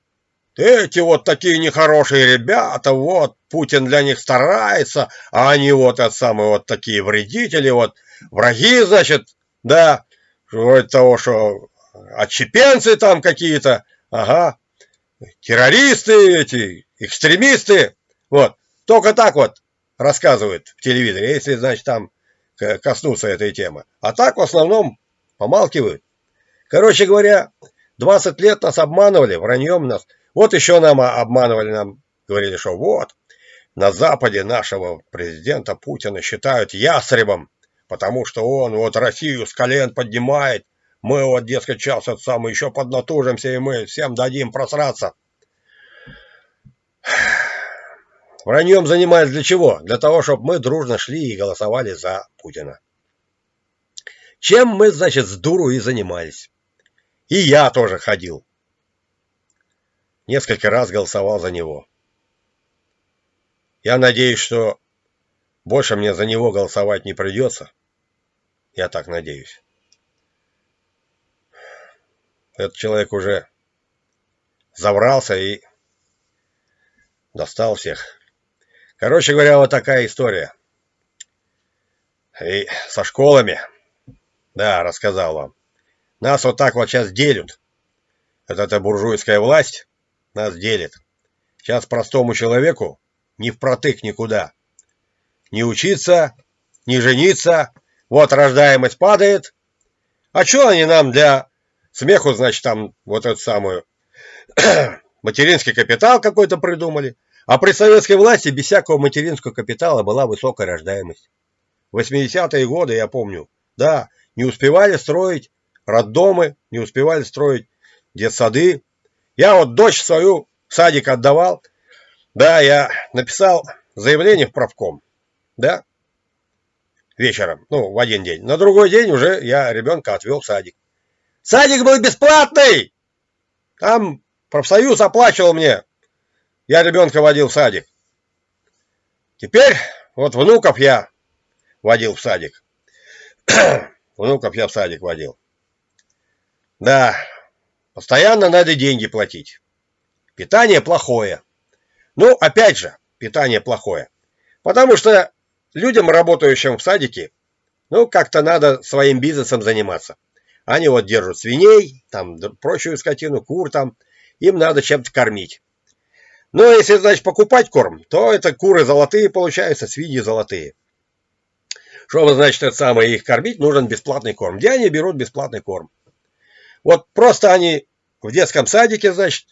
эти вот такие нехорошие ребята, вот, Путин для них старается, а они вот это самые вот такие вредители, вот, враги, значит, да, вроде того, что отчепенцы там какие-то, ага, террористы эти, экстремисты, вот, только так вот рассказывают в телевизоре, если, значит, там коснуться этой темы. А так в основном помалкивают. Короче говоря, 20 лет нас обманывали, враньем нас. Вот еще нам обманывали, нам говорили, что вот, на Западе нашего президента Путина считают ястребом, потому что он вот Россию с колен поднимает. Мы вот, дескать, сейчас это самое еще поднатужимся, и мы всем дадим просраться. Враньем занимались для чего? Для того, чтобы мы дружно шли и голосовали за Путина. Чем мы, значит, с дуру и занимались. И я тоже ходил. Несколько раз голосовал за него. Я надеюсь, что больше мне за него голосовать не придется. Я так надеюсь. Этот человек уже заврался и достал всех. Короче говоря, вот такая история. И со школами. Да, рассказал вам. Нас вот так вот сейчас делят. Это эта буржуйская власть нас делит. Сейчас простому человеку не впротык никуда. Не учиться, не жениться. Вот рождаемость падает. А что они нам для смеху, значит, там вот эту самую материнский капитал какой-то придумали? А при советской власти без всякого материнского капитала была высокая рождаемость. В 80-е годы, я помню, да, не успевали строить роддомы, не успевали строить детсады. Я вот дочь свою в садик отдавал. Да, я написал заявление в правком. Да, вечером, ну, в один день. На другой день уже я ребенка отвел в садик. Садик был бесплатный! Там профсоюз оплачивал мне я ребенка водил в садик. Теперь вот внуков я водил в садик. внуков я в садик водил. Да, постоянно надо деньги платить. Питание плохое. Ну, опять же, питание плохое. Потому что людям, работающим в садике, ну, как-то надо своим бизнесом заниматься. Они вот держат свиней, там, прочую скотину, кур там. Им надо чем-то кормить. Но ну, если, значит, покупать корм, то это куры золотые получаются, свиньи золотые. Чтобы, значит, это самое их кормить, нужен бесплатный корм. Где они берут бесплатный корм? Вот просто они в детском садике, значит,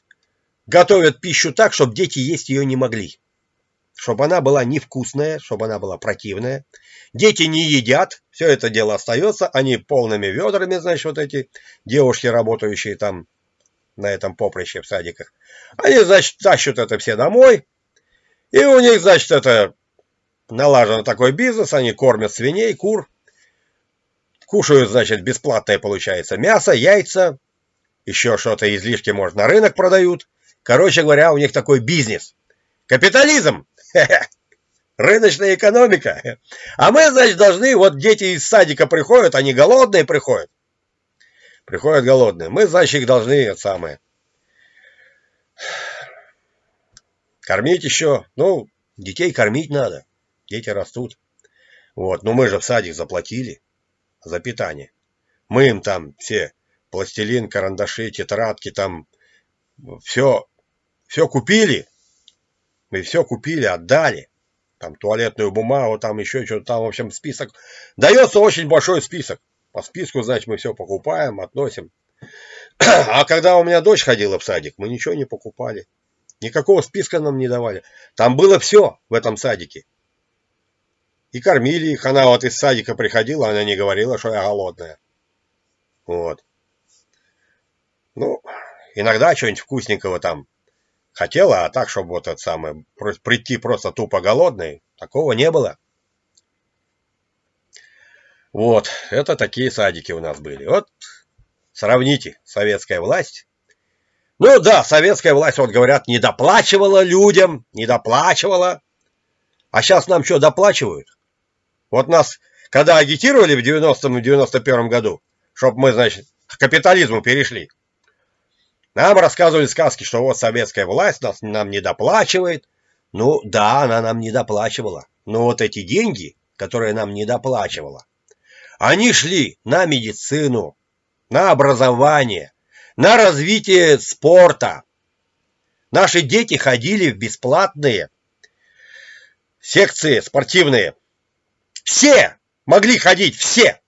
готовят пищу так, чтобы дети есть ее не могли. Чтобы она была невкусная, чтобы она была противная. Дети не едят, все это дело остается. Они полными ведрами, значит, вот эти девушки, работающие там на этом поприще в садиках. Они, значит, тащат это все домой. И у них, значит, это налажен такой бизнес. Они кормят свиней, кур. Кушают, значит, бесплатное получается мясо, яйца. Еще что-то излишки, может, на рынок продают. Короче говоря, у них такой бизнес. Капитализм. Рыночная экономика. А мы, значит, должны, вот дети из садика приходят, они голодные приходят. Приходят голодные. Мы, значит, их должны, это самое, кормить еще. Ну, детей кормить надо. Дети растут. Вот, но мы же в садик заплатили за питание. Мы им там все пластилин, карандаши, тетрадки, там все, все купили. Мы все купили, отдали. Там туалетную бумагу, там еще что-то, там, в общем, список. Дается очень большой список. По списку, значит, мы все покупаем, относим. А когда у меня дочь ходила в садик, мы ничего не покупали. Никакого списка нам не давали. Там было все в этом садике. И кормили их. Она вот из садика приходила, она не говорила, что я голодная. Вот. Ну, иногда что-нибудь вкусненького там хотела, а так, чтобы вот это самое, прийти просто тупо голодной, такого не было. Вот, это такие садики у нас были. Вот, сравните, советская власть. Ну да, советская власть, вот говорят, не доплачивала людям, не доплачивала. А сейчас нам что, доплачивают? Вот нас, когда агитировали в 90-м и 91 году, чтобы мы, значит, к капитализму перешли, нам рассказывали сказки, что вот советская власть нас, нам не доплачивает. Ну да, она нам не доплачивала. Но вот эти деньги, которые нам не доплачивала, они шли на медицину, на образование, на развитие спорта. Наши дети ходили в бесплатные секции спортивные. Все могли ходить, все.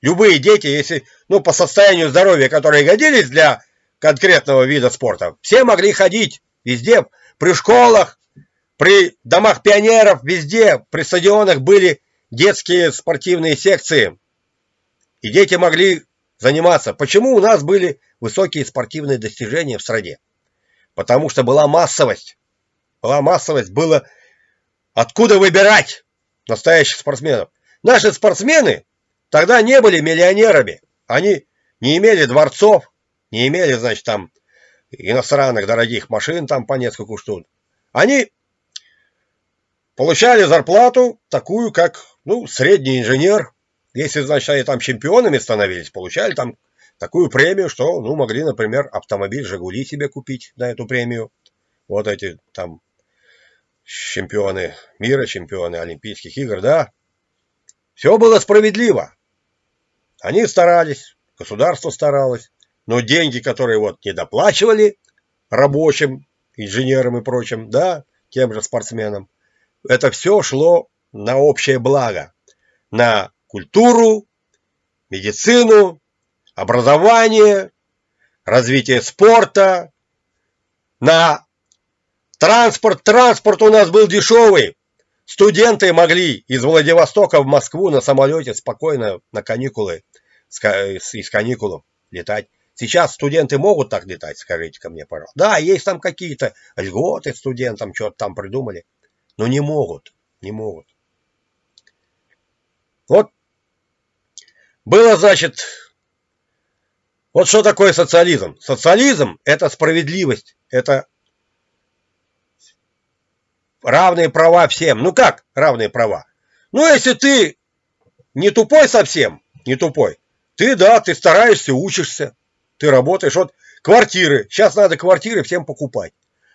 Любые дети, если, ну, по состоянию здоровья, которые годились для конкретного вида спорта, все могли ходить везде, при школах, при домах пионеров, везде, при стадионах были детские спортивные секции. И дети могли заниматься. Почему у нас были высокие спортивные достижения в стране? Потому что была массовость. Была массовость, было откуда выбирать настоящих спортсменов. Наши спортсмены тогда не были миллионерами. Они не имели дворцов, не имели, значит, там иностранных дорогих машин там по несколько штук. Они получали зарплату такую, как, ну, средний инженер. Если, значит, они там чемпионами становились, получали там такую премию, что, ну, могли, например, автомобиль «Жигули» себе купить на эту премию. Вот эти там чемпионы мира, чемпионы Олимпийских игр, да. Все было справедливо. Они старались, государство старалось, но деньги, которые вот не доплачивали рабочим, инженерам и прочим, да, тем же спортсменам, это все шло на общее благо, на культуру, медицину, образование, развитие спорта, на транспорт. Транспорт у нас был дешевый. Студенты могли из Владивостока в Москву на самолете спокойно на каникулы, из каникул летать. Сейчас студенты могут так летать, скажите ко мне, пожалуйста. Да, есть там какие-то льготы студентам, что-то там придумали. Но не могут, не могут. Вот было, значит, вот что такое социализм? Социализм – это справедливость, это равные права всем. Ну как равные права? Ну, если ты не тупой совсем, не тупой, ты, да, ты стараешься, учишься, ты работаешь. Вот квартиры, сейчас надо квартиры всем покупать.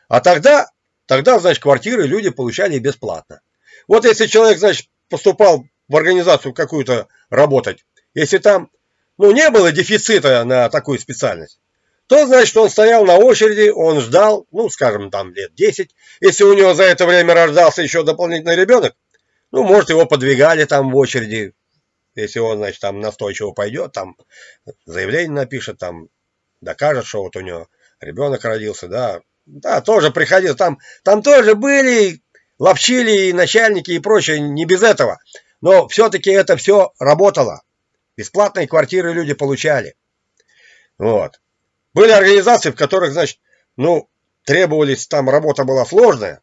А тогда, тогда, значит, квартиры люди получали бесплатно. Вот если человек, значит, поступал в организацию какую-то работать, если там, ну, не было дефицита на такую специальность, то, значит, он стоял на очереди, он ждал, ну, скажем, там лет 10. Если у него за это время рождался еще дополнительный ребенок, ну, может, его подвигали там в очереди, если он, значит, там настойчиво пойдет, там заявление напишет, там докажет, что вот у него ребенок родился, да, да, тоже приходил, там, там тоже были, ловчили и начальники и прочее, не без этого. Но все-таки это все работало. Бесплатные квартиры люди получали. Вот. Были организации, в которых, значит, ну, требовались, там работа была сложная,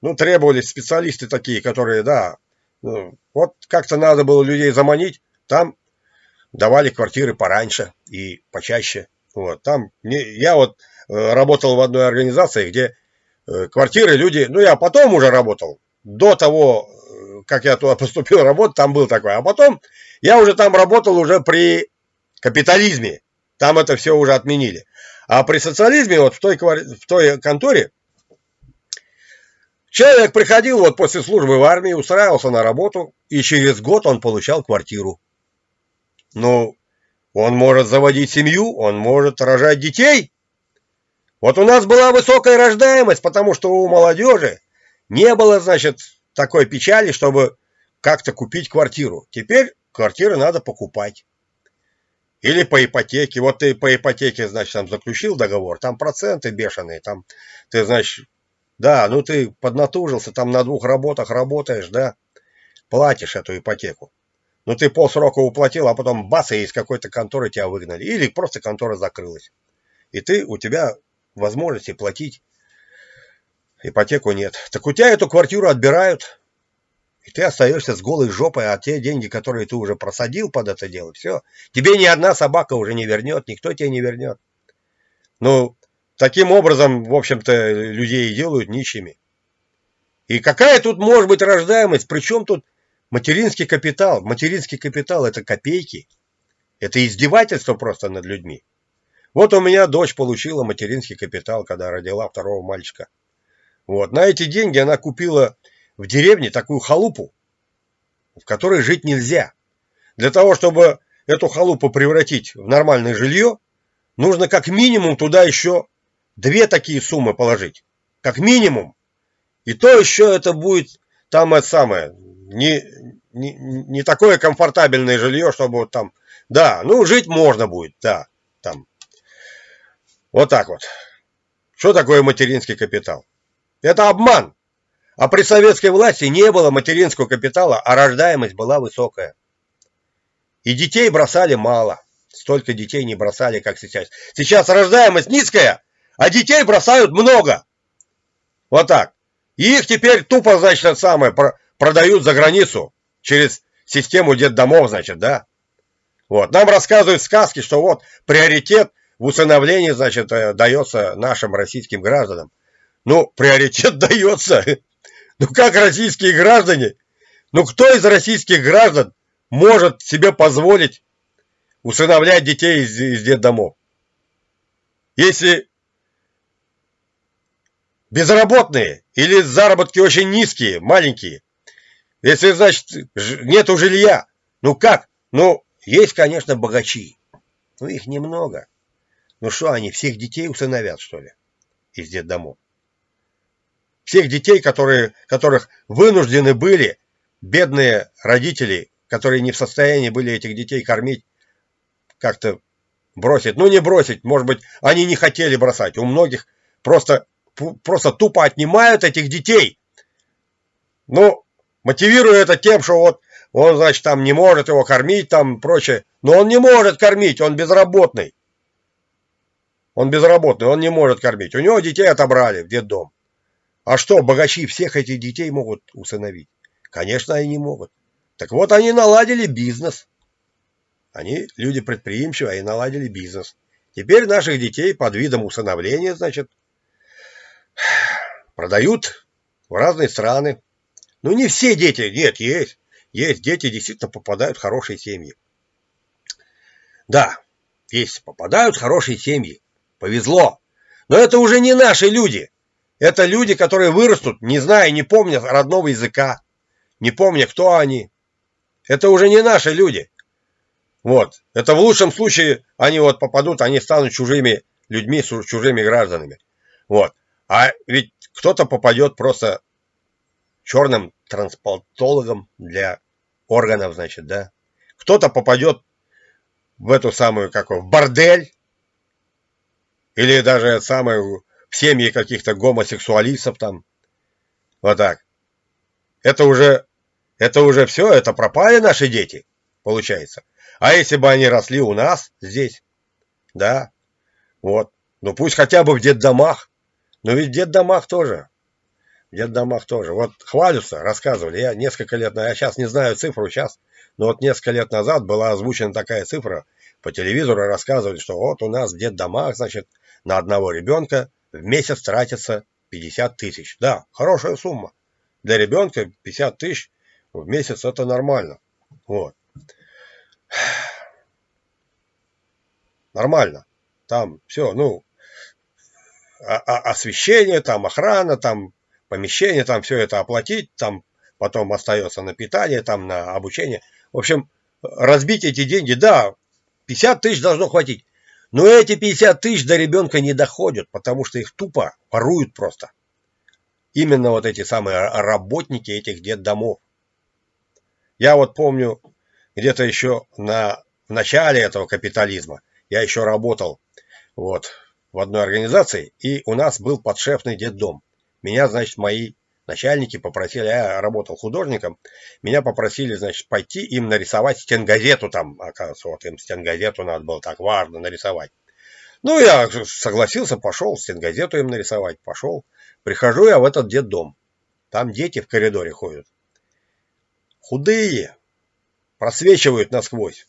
ну, требовались специалисты такие, которые, да, ну, вот как-то надо было людей заманить, там давали квартиры пораньше и почаще. Вот, там, не, я вот э, работал в одной организации, где э, квартиры люди, ну, я потом уже работал, до того, э, как я туда поступил работать, там был такой, а потом я уже там работал уже при капитализме, там это все уже отменили. А при социализме, вот в той, в той конторе, человек приходил вот после службы в армии, устраивался на работу, и через год он получал квартиру. Ну, он может заводить семью, он может рожать детей. Вот у нас была высокая рождаемость, потому что у молодежи не было, значит, такой печали, чтобы как-то купить квартиру. Теперь квартиры надо покупать. Или по ипотеке. Вот ты по ипотеке, значит, там заключил договор, там проценты бешеные, там ты, значит, да, ну ты поднатужился, там на двух работах работаешь, да, платишь эту ипотеку. Ну ты полсрока уплатил, а потом бац, и из какой-то конторы тебя выгнали. Или просто контора закрылась. И ты, у тебя возможности платить ипотеку нет. Так у тебя эту квартиру отбирают, и ты остаешься с голой жопой, а те деньги, которые ты уже просадил под это дело, все. Тебе ни одна собака уже не вернет, никто тебе не вернет. Ну, таким образом, в общем-то, людей делают нищими. И какая тут может быть рождаемость? Причем тут материнский капитал? Материнский капитал – это копейки. Это издевательство просто над людьми. Вот у меня дочь получила материнский капитал, когда родила второго мальчика. Вот. На эти деньги она купила в деревне такую халупу, в которой жить нельзя. Для того, чтобы эту халупу превратить в нормальное жилье, нужно как минимум туда еще две такие суммы положить. Как минимум. И то еще это будет там это самое, не, не, не такое комфортабельное жилье, чтобы вот там, да, ну жить можно будет, да, там. Вот так вот. Что такое материнский капитал? Это обман. А при советской власти не было материнского капитала, а рождаемость была высокая. И детей бросали мало. Столько детей не бросали, как сейчас. Сейчас рождаемость низкая, а детей бросают много. Вот так. И их теперь тупо, значит, самое, продают за границу через систему детдомов, значит, да. Вот. Нам рассказывают сказки, что вот приоритет в усыновлении, значит, э, дается нашим российским гражданам. Ну, приоритет дается. Ну как российские граждане? Ну кто из российских граждан может себе позволить усыновлять детей из, из детдомов? Если безработные или заработки очень низкие, маленькие, если, значит, нету жилья, ну как? Ну, есть, конечно, богачи, но их немного. Ну что, они всех детей усыновят, что ли, из детдомов? Всех детей, которые, которых вынуждены были бедные родители, которые не в состоянии были этих детей кормить, как-то бросить. Ну, не бросить, может быть, они не хотели бросать. У многих просто, просто тупо отнимают этих детей. Ну, мотивируя это тем, что вот он, значит, там не может его кормить, там прочее. Но он не может кормить, он безработный. Он безработный, он не может кормить. У него детей отобрали в детдом. А что, богачи всех этих детей могут усыновить? Конечно, они не могут. Так вот, они наладили бизнес. Они люди предприимчивые, они наладили бизнес. Теперь наших детей под видом усыновления, значит, продают в разные страны. Ну, не все дети, нет, есть. Есть дети, действительно попадают в хорошие семьи. Да, есть, попадают в хорошие семьи. Повезло. Но это уже не наши люди. Это люди, которые вырастут, не зная, не помня родного языка, не помня, кто они. Это уже не наши люди. Вот. Это в лучшем случае они вот попадут, они станут чужими людьми, чужими гражданами. Вот. А ведь кто-то попадет просто черным трансплантологом для органов, значит, да. Кто-то попадет в эту самую, как в бордель, или даже самую семьи каких-то гомосексуалистов там. Вот так. Это уже, это уже все, это пропали наши дети, получается. А если бы они росли у нас здесь, да, вот, ну пусть хотя бы в детдомах, но ведь в детдомах тоже, в детдомах тоже. Вот хвалятся, рассказывали, я несколько лет, я сейчас не знаю цифру сейчас, но вот несколько лет назад была озвучена такая цифра, по телевизору рассказывали, что вот у нас в детдомах, значит, на одного ребенка в месяц тратится 50 тысяч. Да, хорошая сумма. Для ребенка 50 тысяч в месяц это нормально. Вот. Нормально. Там все, ну, освещение, там охрана, там помещение, там все это оплатить, там потом остается на питание, там на обучение. В общем, разбить эти деньги, да, 50 тысяч должно хватить. Но эти 50 тысяч до ребенка не доходят, потому что их тупо воруют просто. Именно вот эти самые работники этих детдомов. Я вот помню, где-то еще на, в начале этого капитализма, я еще работал вот, в одной организации, и у нас был подшефный детдом. Меня, значит, мои начальники попросили, я работал художником, меня попросили, значит, пойти им нарисовать стенгазету там, оказывается, вот им стенгазету надо было так важно нарисовать. Ну, я согласился, пошел, стенгазету им нарисовать, пошел. Прихожу я в этот детдом. Там дети в коридоре ходят. Худые, просвечивают насквозь.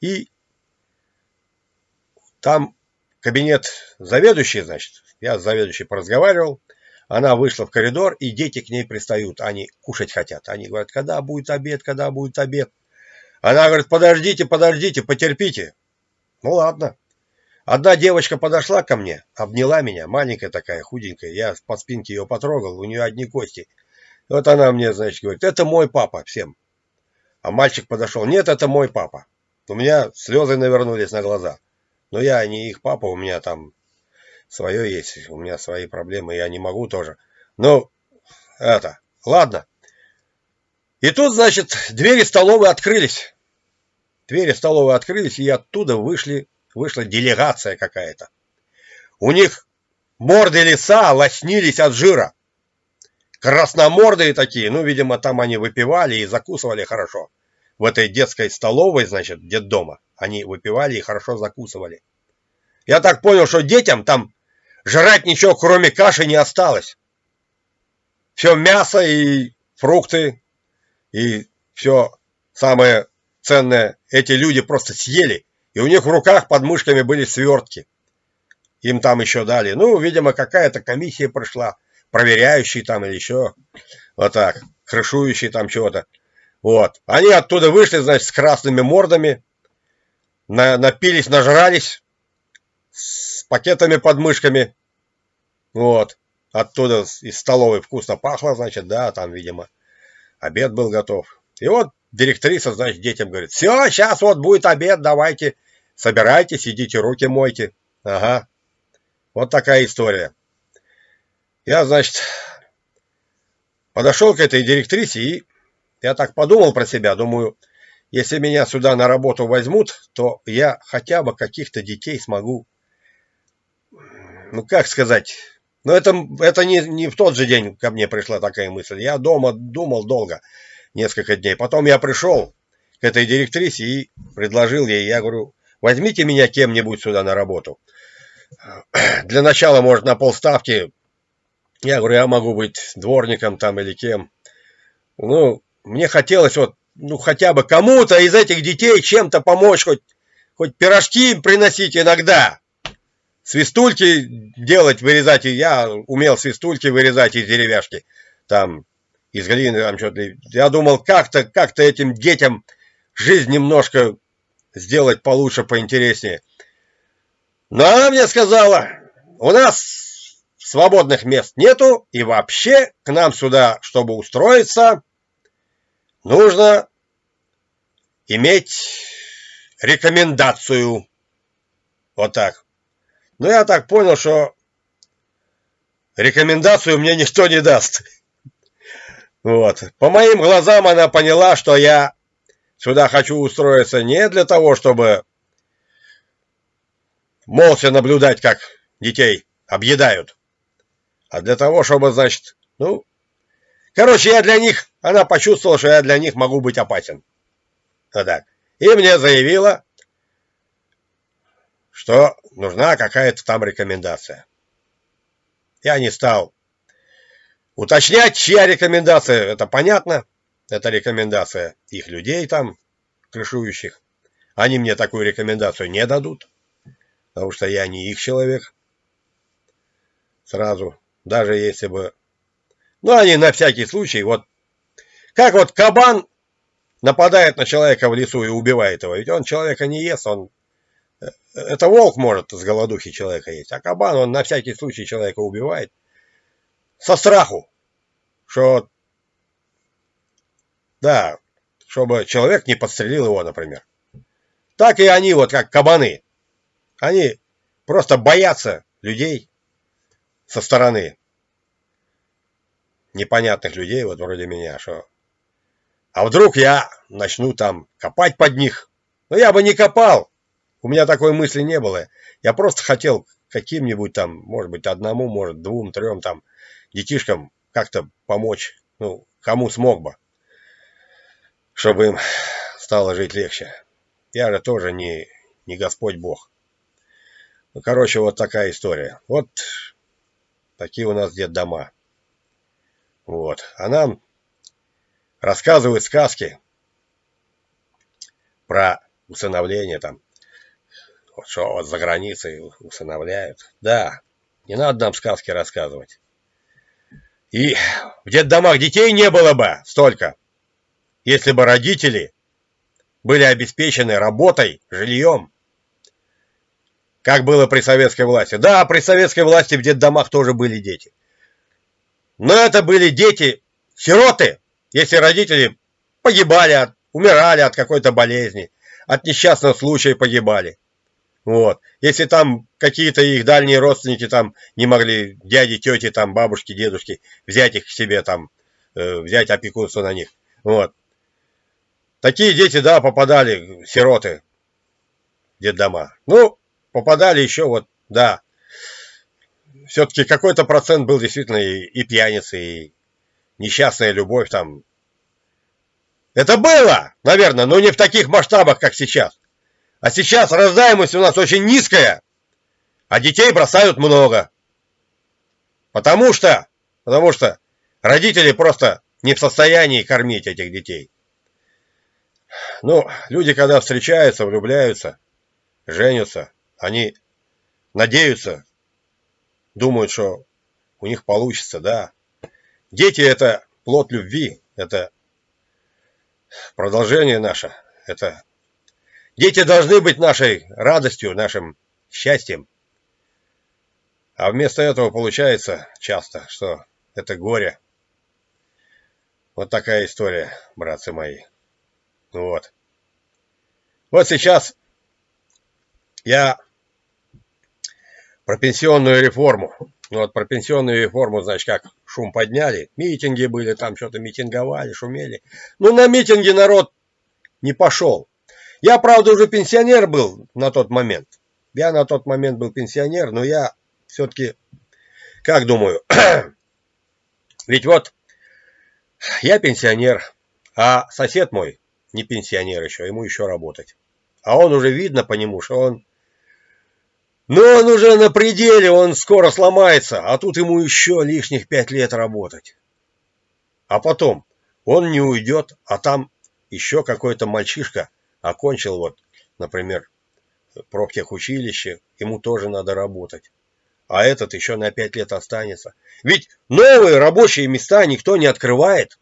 И там кабинет заведующий, значит, я с заведующей поразговаривал, она вышла в коридор, и дети к ней пристают. Они кушать хотят. Они говорят, когда будет обед, когда будет обед. Она говорит, подождите, подождите, потерпите. Ну ладно. Одна девочка подошла ко мне, обняла меня, маленькая такая, худенькая. Я по спинке ее потрогал, у нее одни кости. Вот она мне, значит, говорит, это мой папа всем. А мальчик подошел, нет, это мой папа. У меня слезы навернулись на глаза. Но я не их папа, у меня там свое есть, у меня свои проблемы, я не могу тоже. Ну, это, ладно. И тут, значит, двери столовой открылись. Двери столовой открылись, и оттуда вышли, вышла делегация какая-то. У них морды лица лоснились от жира. Красномордые такие, ну, видимо, там они выпивали и закусывали хорошо. В этой детской столовой, значит, детдома, они выпивали и хорошо закусывали. Я так понял, что детям там Жрать ничего, кроме каши, не осталось. Все мясо и фрукты, и все самое ценное эти люди просто съели. И у них в руках под мышками были свертки. Им там еще дали. Ну, видимо, какая-то комиссия прошла, проверяющий там или еще. Вот так, крышующий там чего-то. Вот. Они оттуда вышли, значит, с красными мордами, на, напились, нажрались, пакетами под мышками. Вот. Оттуда из столовой вкусно пахло, значит, да, там, видимо, обед был готов. И вот директриса, значит, детям говорит, все, сейчас вот будет обед, давайте, собирайтесь, идите, руки мойте. Ага. Вот такая история. Я, значит, подошел к этой директрисе и я так подумал про себя, думаю, если меня сюда на работу возьмут, то я хотя бы каких-то детей смогу ну как сказать, но это, это не, не в тот же день ко мне пришла такая мысль. Я дома думал долго, несколько дней. Потом я пришел к этой директрисе и предложил ей, я говорю, возьмите меня кем-нибудь сюда на работу. Для начала, может, на полставки. Я говорю, я могу быть дворником там или кем. Ну, мне хотелось вот, ну, хотя бы кому-то из этих детей чем-то помочь, хоть, хоть пирожки приносить иногда свистульки делать, вырезать. Я умел свистульки вырезать из деревяшки. Там, из глины, там что-то. Я думал, как-то как то этим детям жизнь немножко сделать получше, поинтереснее. Но она мне сказала, у нас свободных мест нету, и вообще к нам сюда, чтобы устроиться, нужно иметь рекомендацию. Вот так. Но я так понял, что рекомендацию мне никто не даст. Вот. По моим глазам она поняла, что я сюда хочу устроиться не для того, чтобы молча наблюдать, как детей объедают, а для того, чтобы, значит, ну, короче, я для них, она почувствовала, что я для них могу быть опасен. Вот так. И мне заявила, что нужна какая-то там рекомендация. Я не стал уточнять, чья рекомендация. Это понятно. Это рекомендация их людей там, крышующих. Они мне такую рекомендацию не дадут, потому что я не их человек. Сразу, даже если бы... Ну, они на всякий случай, вот... Как вот кабан нападает на человека в лесу и убивает его. Ведь он человека не ест, он это волк может с голодухи человека есть, а кабан, он на всякий случай человека убивает. Со страху, что, да, чтобы человек не подстрелил его, например. Так и они, вот как кабаны. Они просто боятся людей со стороны. Непонятных людей, вот вроде меня, что... А вдруг я начну там копать под них? Но я бы не копал, у меня такой мысли не было. Я просто хотел каким-нибудь там, может быть, одному, может, двум, трем там детишкам как-то помочь, ну, кому смог бы, чтобы им стало жить легче. Я же тоже не, не Господь Бог. Ну, короче, вот такая история. Вот такие у нас дома. Вот. А нам рассказывают сказки про усыновление там. Что вот за границей усыновляют. Да, не надо нам сказки рассказывать. И в детдомах детей не было бы столько, если бы родители были обеспечены работой, жильем. Как было при советской власти. Да, при советской власти в детдомах тоже были дети. Но это были дети-сироты, если родители погибали, умирали от какой-то болезни, от несчастного случая погибали. Вот. Если там какие-то их дальние родственники там не могли, дяди, тети, там, бабушки, дедушки, взять их к себе там, э, взять опекунство на них. Вот. Такие дети, да, попадали, сироты, детдома. Ну, попадали еще вот, да. Все-таки какой-то процент был действительно и, и пьяницы, и несчастная любовь там. Это было, наверное, но не в таких масштабах, как сейчас. А сейчас рождаемость у нас очень низкая, а детей бросают много. Потому что, потому что родители просто не в состоянии кормить этих детей. Ну, люди, когда встречаются, влюбляются, женятся, они надеются, думают, что у них получится, да. Дети – это плод любви, это продолжение наше, это... Дети должны быть нашей радостью, нашим счастьем. А вместо этого получается часто, что это горе. Вот такая история, братцы мои. Вот. Вот сейчас я про пенсионную реформу. Ну, вот про пенсионную реформу, значит, как шум подняли. Митинги были, там что-то митинговали, шумели. Ну, на митинги народ не пошел. Я, правда, уже пенсионер был на тот момент. Я на тот момент был пенсионер, но я все-таки, как думаю, ведь вот я пенсионер, а сосед мой не пенсионер еще, ему еще работать. А он уже видно по нему, что он но он уже на пределе, он скоро сломается, а тут ему еще лишних пять лет работать. А потом он не уйдет, а там еще какой-то мальчишка окончил вот, например, профтехучилище, ему тоже надо работать. А этот еще на пять лет останется. Ведь новые рабочие места никто не открывает.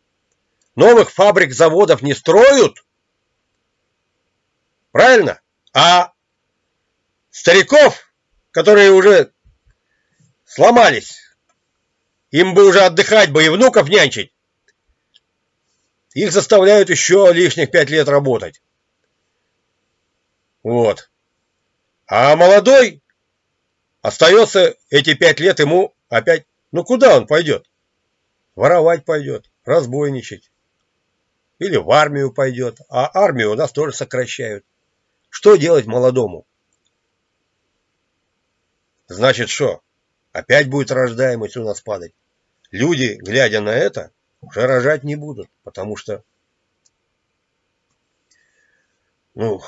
Новых фабрик, заводов не строят. Правильно? А стариков которые уже сломались. Им бы уже отдыхать бы и внуков нянчить. Их заставляют еще лишних пять лет работать. Вот. А молодой остается эти пять лет ему опять... Ну куда он пойдет? Воровать пойдет, разбойничать. Или в армию пойдет. А армию у нас тоже сокращают. Что делать молодому? Значит что? Опять будет рождаемость у нас падать. Люди, глядя на это, уже рожать не будут, потому что... Ну,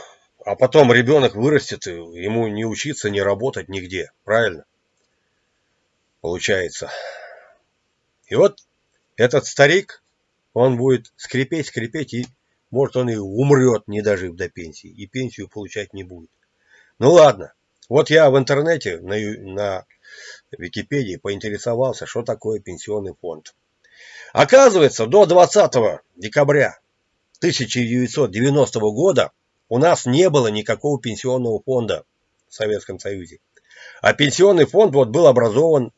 а потом ребенок вырастет, ему не учиться, не работать нигде. Правильно? Получается. И вот этот старик, он будет скрипеть, скрипеть, и может он и умрет, не дожив до пенсии, и пенсию получать не будет. Ну ладно, вот я в интернете, на, на Википедии поинтересовался, что такое пенсионный фонд. Оказывается, до 20 декабря 1990 года у нас не было никакого пенсионного фонда в Советском Союзе. А пенсионный фонд вот был образован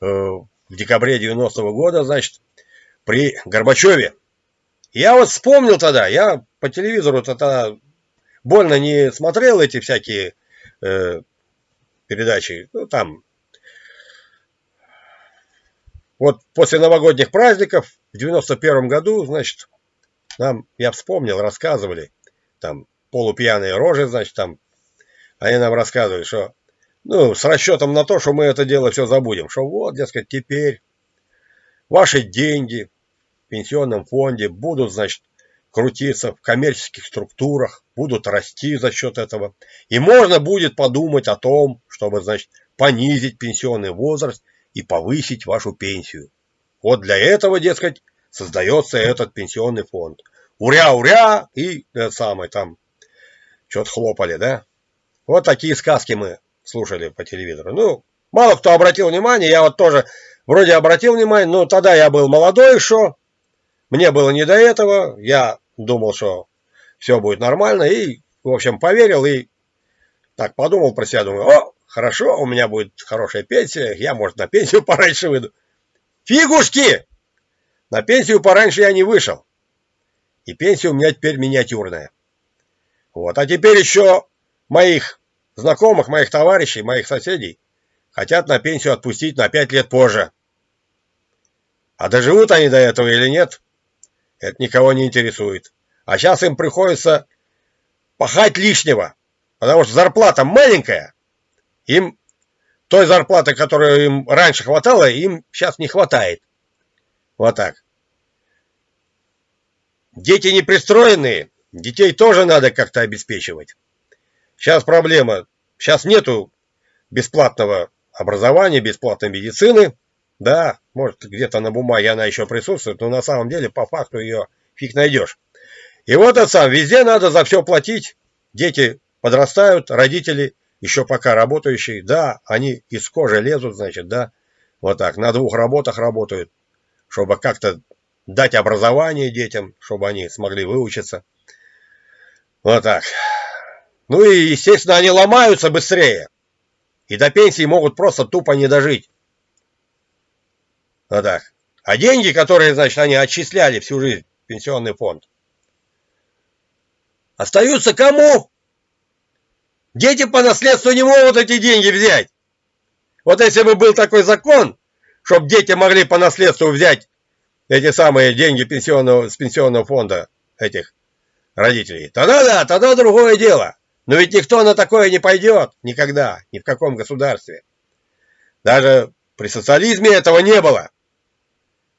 э, в декабре 90 -го года, значит, при Горбачеве. Я вот вспомнил тогда, я по телевизору тогда больно не смотрел эти всякие э, передачи, ну там, вот после новогодних праздников в 91 году, значит, нам, я вспомнил, рассказывали, там, полупьяные рожи, значит, там, они нам рассказывали, что, ну, с расчетом на то, что мы это дело все забудем, что вот, дескать, теперь ваши деньги в пенсионном фонде будут, значит, крутиться в коммерческих структурах, будут расти за счет этого. И можно будет подумать о том, чтобы, значит, понизить пенсионный возраст и повысить вашу пенсию. Вот для этого, дескать, создается этот пенсионный фонд. Уря-уря и это самое там, что-то хлопали, да? Вот такие сказки мы слушали по телевизору. Ну, мало кто обратил внимание, я вот тоже вроде обратил внимание, но тогда я был молодой еще, мне было не до этого, я думал, что все будет нормально, и, в общем, поверил, и так подумал про себя, думаю, о, хорошо, у меня будет хорошая пенсия, я, может, на пенсию пораньше выйду. Фигушки! На пенсию пораньше я не вышел. И пенсия у меня теперь миниатюрная. Вот, а теперь еще моих знакомых, моих товарищей, моих соседей хотят на пенсию отпустить на 5 лет позже. А доживут они до этого или нет, это никого не интересует. А сейчас им приходится пахать лишнего, потому что зарплата маленькая. Им той зарплаты, которую им раньше хватало, им сейчас не хватает. Вот так. Дети не пристроенные, детей тоже надо как-то обеспечивать. Сейчас проблема. Сейчас нету бесплатного образования, бесплатной медицины. Да, может, где-то на бумаге она еще присутствует, но на самом деле по факту ее фиг найдешь. И вот сам, везде надо за все платить. Дети подрастают, родители еще пока работающие, да, они из кожи лезут, значит, да, вот так, на двух работах работают, чтобы как-то дать образование детям, чтобы они смогли выучиться. Вот так. Ну и, естественно, они ломаются быстрее. И до пенсии могут просто тупо не дожить. Вот так. А деньги, которые, значит, они отчисляли всю жизнь в пенсионный фонд, остаются кому? Дети по наследству не могут эти деньги взять. Вот если бы был такой закон, чтобы дети могли по наследству взять эти самые деньги пенсионного, с пенсионного фонда этих родителей, тогда да, тогда другое дело. Но ведь никто на такое не пойдет никогда, ни в каком государстве. Даже при социализме этого не было.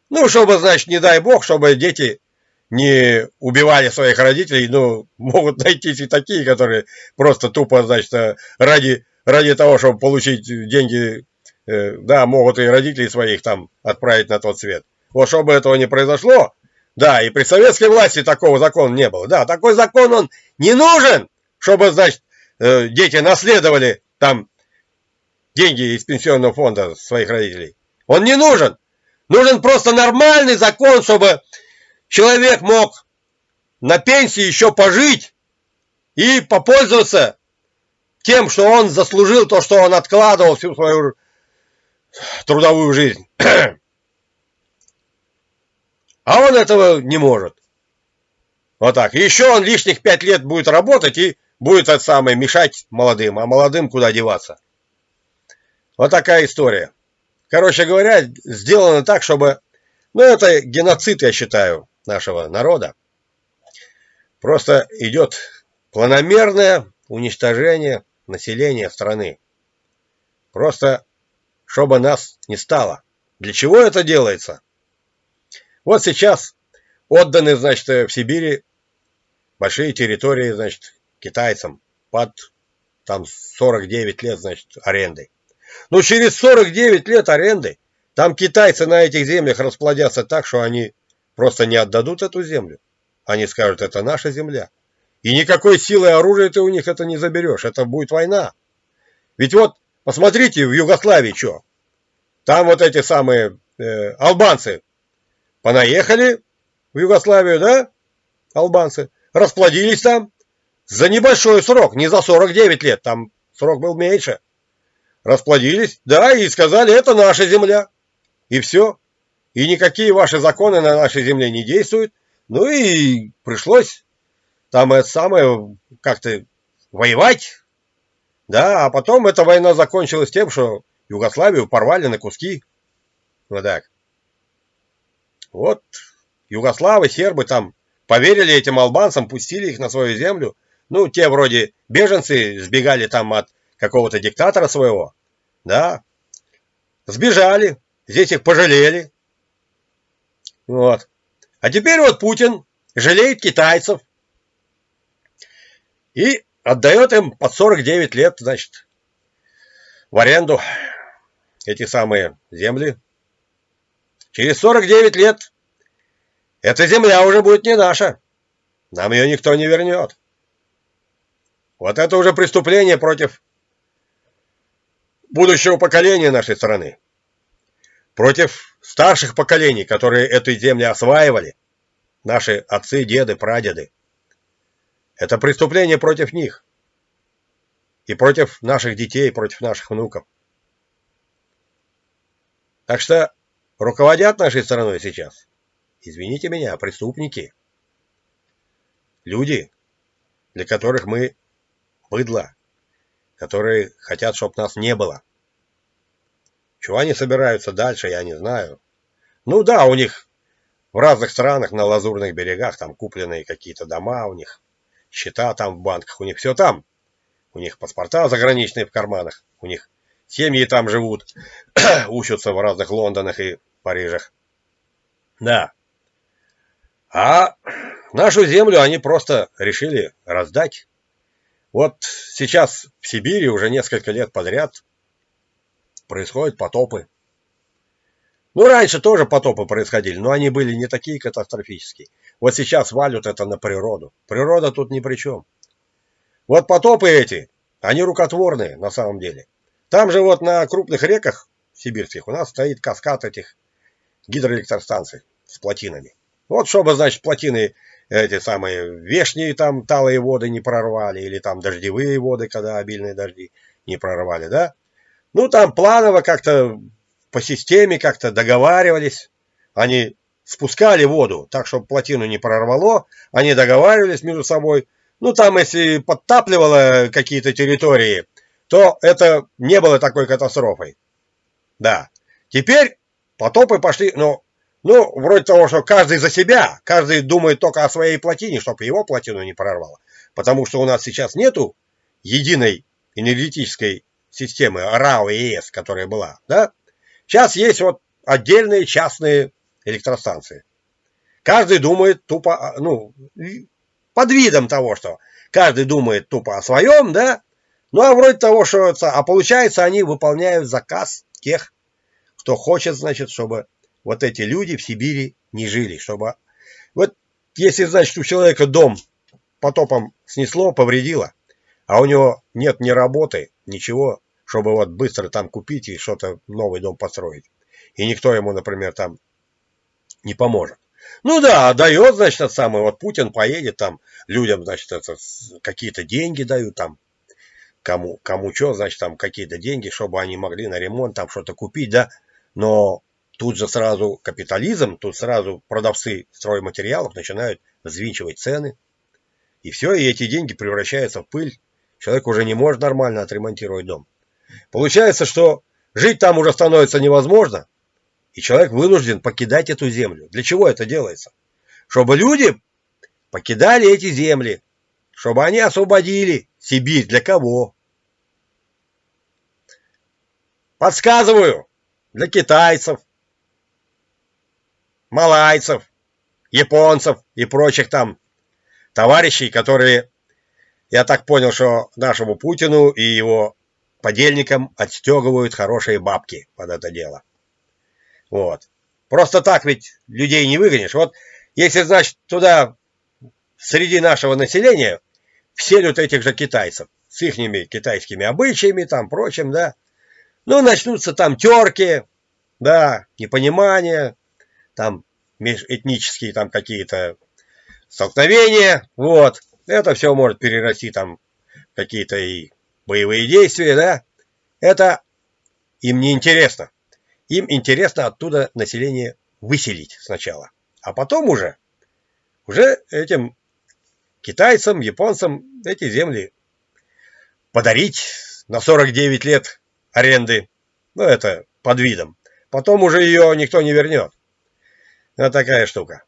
Ну, чтобы, значит, не дай бог, чтобы дети не убивали своих родителей, ну, могут найтись и такие, которые просто тупо, значит, ради, ради того, чтобы получить деньги, э, да, могут и родителей своих там отправить на тот свет. Вот чтобы этого не произошло, да, и при советской власти такого закона не было. Да, такой закон, он не нужен, чтобы, значит, э, дети наследовали там деньги из пенсионного фонда своих родителей. Он не нужен. Нужен просто нормальный закон, чтобы человек мог на пенсии еще пожить и попользоваться тем, что он заслужил то, что он откладывал всю свою трудовую жизнь. А он этого не может. Вот так. Еще он лишних пять лет будет работать и будет это самое мешать молодым. А молодым куда деваться? Вот такая история. Короче говоря, сделано так, чтобы... Ну, это геноцид, я считаю, нашего народа. Просто идет планомерное уничтожение населения страны. Просто, чтобы нас не стало. Для чего это делается? Вот сейчас отданы, значит, в Сибири большие территории, значит, китайцам под там 49 лет, значит, аренды. Но через 49 лет аренды там китайцы на этих землях расплодятся так, что они просто не отдадут эту землю. Они скажут, это наша земля. И никакой силы оружия ты у них это не заберешь. Это будет война. Ведь вот, посмотрите, в Югославии что. Там вот эти самые э, албанцы Понаехали в Югославию, да, албанцы, расплодились там за небольшой срок, не за 49 лет, там срок был меньше. Расплодились, да, и сказали, это наша земля. И все. И никакие ваши законы на нашей земле не действуют. Ну и пришлось там это самое, как-то воевать. Да, а потом эта война закончилась тем, что Югославию порвали на куски. Вот так. Вот югославы, сербы там поверили этим албанцам, пустили их на свою землю. Ну, те вроде беженцы сбегали там от какого-то диктатора своего. Да, сбежали, здесь их пожалели. Вот. А теперь вот Путин жалеет китайцев и отдает им под 49 лет, значит, в аренду эти самые земли. Через 49 лет эта земля уже будет не наша. Нам ее никто не вернет. Вот это уже преступление против будущего поколения нашей страны. Против старших поколений, которые эту землю осваивали. Наши отцы, деды, прадеды. Это преступление против них. И против наших детей, против наших внуков. Так что руководят нашей страной сейчас, извините меня, преступники. Люди, для которых мы быдло, которые хотят, чтобы нас не было. Чего они собираются дальше, я не знаю. Ну да, у них в разных странах на лазурных берегах там купленные какие-то дома у них, счета там в банках, у них все там. У них паспорта заграничные в карманах, у них семьи там живут, учатся в разных Лондонах и Парижах. Да. А нашу землю они просто решили раздать. Вот сейчас в Сибири уже несколько лет подряд происходят потопы. Ну, раньше тоже потопы происходили, но они были не такие катастрофические. Вот сейчас валют это на природу. Природа тут ни при чем. Вот потопы эти, они рукотворные на самом деле. Там же вот на крупных реках сибирских у нас стоит каскад этих гидроэлектростанций с плотинами. Вот чтобы, значит, плотины эти самые вешние там талые воды не прорвали, или там дождевые воды, когда обильные дожди не прорвали, да? Ну, там планово как-то по системе как-то договаривались. Они спускали воду так, чтобы плотину не прорвало. Они договаривались между собой. Ну, там, если подтапливало какие-то территории, то это не было такой катастрофой. Да. Теперь потопы пошли, ну, ну, вроде того, что каждый за себя, каждый думает только о своей плотине, чтобы его плотину не прорвало. Потому что у нас сейчас нету единой энергетической системы РАО и ЕС, которая была, да? Сейчас есть вот отдельные частные электростанции. Каждый думает тупо, ну, под видом того, что каждый думает тупо о своем, да? Ну, а вроде того, что... А получается, они выполняют заказ тех, кто хочет, значит, чтобы вот эти люди в Сибири не жили, чтобы... Вот если, значит, у человека дом потопом снесло, повредило, а у него нет ни работы, ничего, чтобы вот быстро там купить и что-то новый дом построить. И никто ему, например, там не поможет. Ну да, дает, значит, тот самый, вот Путин поедет там, людям, значит, это, какие-то деньги дают там, кому, кому что, значит, там какие-то деньги, чтобы они могли на ремонт там что-то купить, да, но Тут же сразу капитализм, тут сразу продавцы стройматериалов начинают взвинчивать цены. И все, и эти деньги превращаются в пыль. Человек уже не может нормально отремонтировать дом. Получается, что жить там уже становится невозможно, и человек вынужден покидать эту землю. Для чего это делается? Чтобы люди покидали эти земли, чтобы они освободили Сибирь. Для кого? Подсказываю. Для китайцев, малайцев, японцев и прочих там товарищей, которые, я так понял, что нашему Путину и его подельникам отстегивают хорошие бабки под это дело. Вот. Просто так ведь людей не выгонишь. Вот если, значит, туда среди нашего населения вселют этих же китайцев с их китайскими обычаями, там, прочим, да, ну, начнутся там терки, да, непонимание, там межэтнические там какие-то столкновения, вот. Это все может перерасти там какие-то и боевые действия, да. Это им не интересно. Им интересно оттуда население выселить сначала. А потом уже, уже этим китайцам, японцам эти земли подарить на 49 лет аренды. Ну, это под видом. Потом уже ее никто не вернет. Вот такая штука.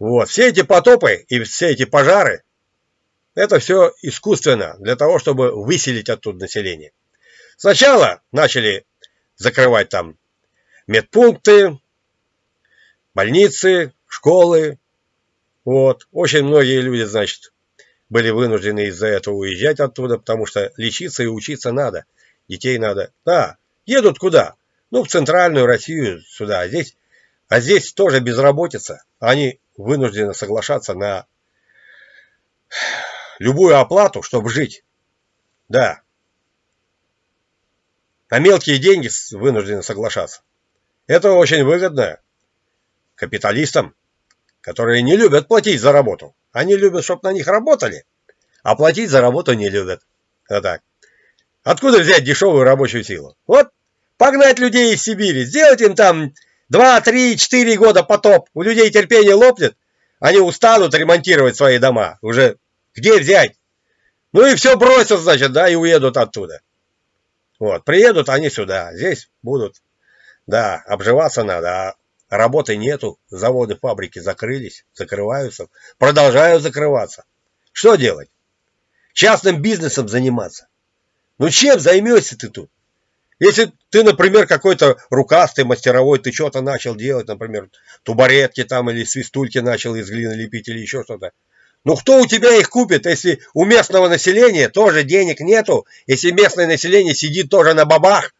Вот. Все эти потопы и все эти пожары, это все искусственно, для того, чтобы выселить оттуда население. Сначала начали закрывать там медпункты, больницы, школы. Вот. Очень многие люди, значит, были вынуждены из-за этого уезжать оттуда, потому что лечиться и учиться надо. Детей надо. Да, едут куда? Ну, в центральную Россию сюда. А здесь, а здесь тоже безработица. Они вынуждены соглашаться на любую оплату, чтобы жить. Да. На мелкие деньги вынуждены соглашаться. Это очень выгодно капиталистам, которые не любят платить за работу. Они любят, чтобы на них работали, а платить за работу не любят. Вот так. Откуда взять дешевую рабочую силу? Вот погнать людей из Сибири, сделать им там 2, 3, 4 года потоп. У людей терпение лопнет, они устанут ремонтировать свои дома. Уже где взять? Ну и все бросят, значит, да, и уедут оттуда. Вот, приедут они сюда, здесь будут, да, обживаться надо, а работы нету, заводы, фабрики закрылись, закрываются, продолжают закрываться. Что делать? Частным бизнесом заниматься. Ну чем займешься ты тут? Если ты, например, какой-то рукастый, мастеровой, ты что-то начал делать, например, тубаретки там или свистульки начал из глины лепить или еще что-то, ну кто у тебя их купит, если у местного населения тоже денег нету, если местное население сидит тоже на бабах,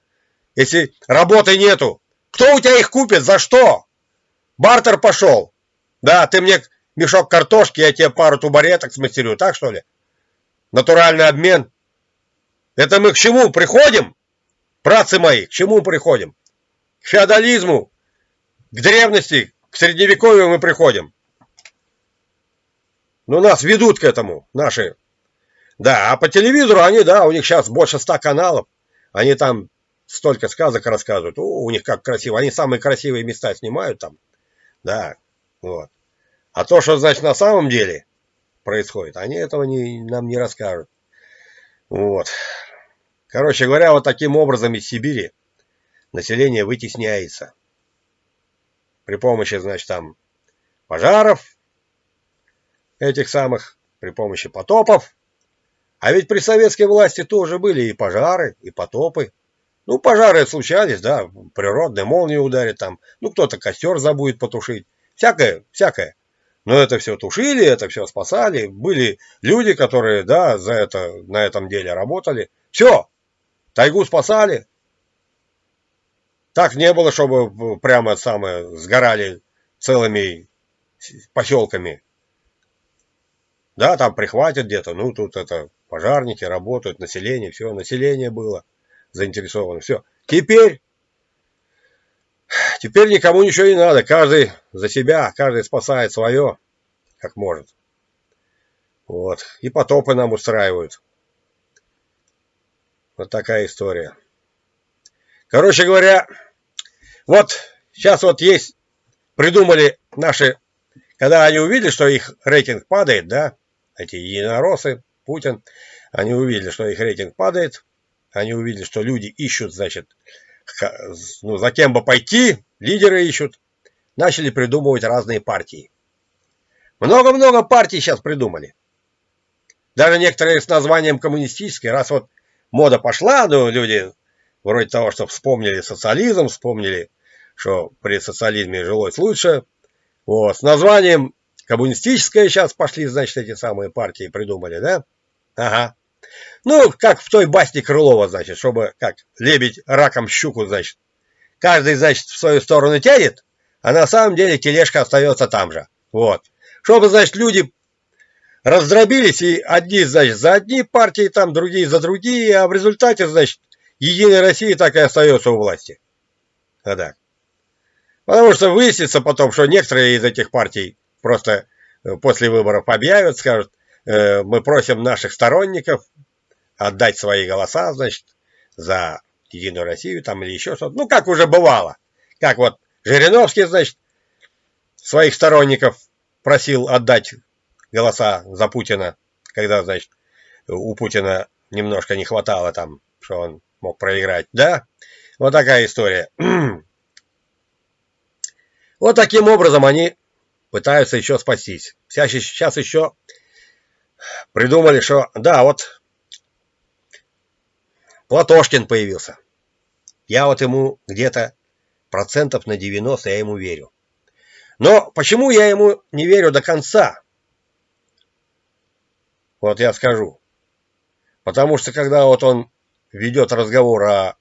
если работы нету? Кто у тебя их купит? За что? Бартер пошел. Да, ты мне мешок картошки, я тебе пару тубареток смастерю, так что ли? Натуральный обмен. Это мы к чему приходим? Братцы мои, к чему приходим? К феодализму, к древности, к средневековью мы приходим. Ну, нас ведут к этому наши. Да, а по телевизору они, да, у них сейчас больше ста каналов. Они там столько сказок рассказывают. О, у них как красиво. Они самые красивые места снимают там. Да, вот. А то, что, значит, на самом деле происходит, они этого не, нам не расскажут. Вот. Короче говоря, вот таким образом из Сибири население вытесняется. При помощи, значит, там пожаров, этих самых при помощи потопов. А ведь при советской власти тоже были и пожары, и потопы. Ну, пожары случались, да, природные, молнии ударят там, ну, кто-то костер забудет потушить. Всякое, всякое. Но это все тушили, это все спасали. Были люди, которые, да, за это, на этом деле работали. Все, тайгу спасали. Так не было, чтобы прямо самое сгорали целыми поселками да, там прихватят где-то, ну тут это пожарники работают, население, все, население было заинтересовано, все. Теперь, теперь никому ничего не надо, каждый за себя, каждый спасает свое, как может. Вот, и потопы нам устраивают. Вот такая история. Короче говоря, вот сейчас вот есть, придумали наши, когда они увидели, что их рейтинг падает, да, эти единороссы, Путин, они увидели, что их рейтинг падает, они увидели, что люди ищут, значит, ну, за кем бы пойти, лидеры ищут, начали придумывать разные партии. Много-много партий сейчас придумали. Даже некоторые с названием коммунистические, раз вот мода пошла, ну, люди вроде того, что вспомнили социализм, вспомнили, что при социализме жилось лучше, вот, с названием Коммунистическая сейчас пошли, значит, эти самые партии придумали, да? Ага. Ну, как в той басне Крылова, значит, чтобы, как, лебедь раком щуку, значит. Каждый, значит, в свою сторону тянет, а на самом деле тележка остается там же. Вот. Чтобы, значит, люди раздробились, и одни, значит, за одни партии, там, другие за другие, а в результате, значит, Единая Россия так и остается у власти. А так. Потому что выяснится потом, что некоторые из этих партий просто э, после выборов объявят, скажут, э, мы просим наших сторонников отдать свои голоса, значит, за Единую Россию там или еще что-то. Ну, как уже бывало. Как вот Жириновский, значит, своих сторонников просил отдать голоса за Путина, когда, значит, у Путина немножко не хватало там, что он мог проиграть. Да? Вот такая история. Вот таким образом они пытаются еще спастись. Сейчас еще придумали, что да, вот Платошкин появился. Я вот ему где-то процентов на 90 я ему верю. Но почему я ему не верю до конца? Вот я скажу. Потому что когда вот он ведет разговор о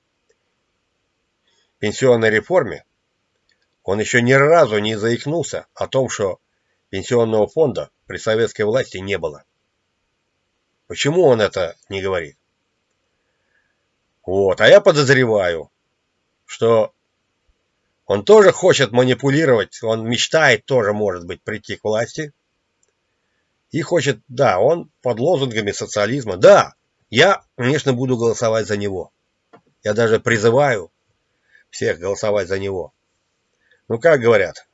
пенсионной реформе, он еще ни разу не заикнулся о том, что пенсионного фонда при советской власти не было. Почему он это не говорит? Вот, а я подозреваю, что он тоже хочет манипулировать, он мечтает тоже, может быть, прийти к власти. И хочет, да, он под лозунгами социализма. Да, я, конечно, буду голосовать за него. Я даже призываю всех голосовать за него. Ну, как говорят,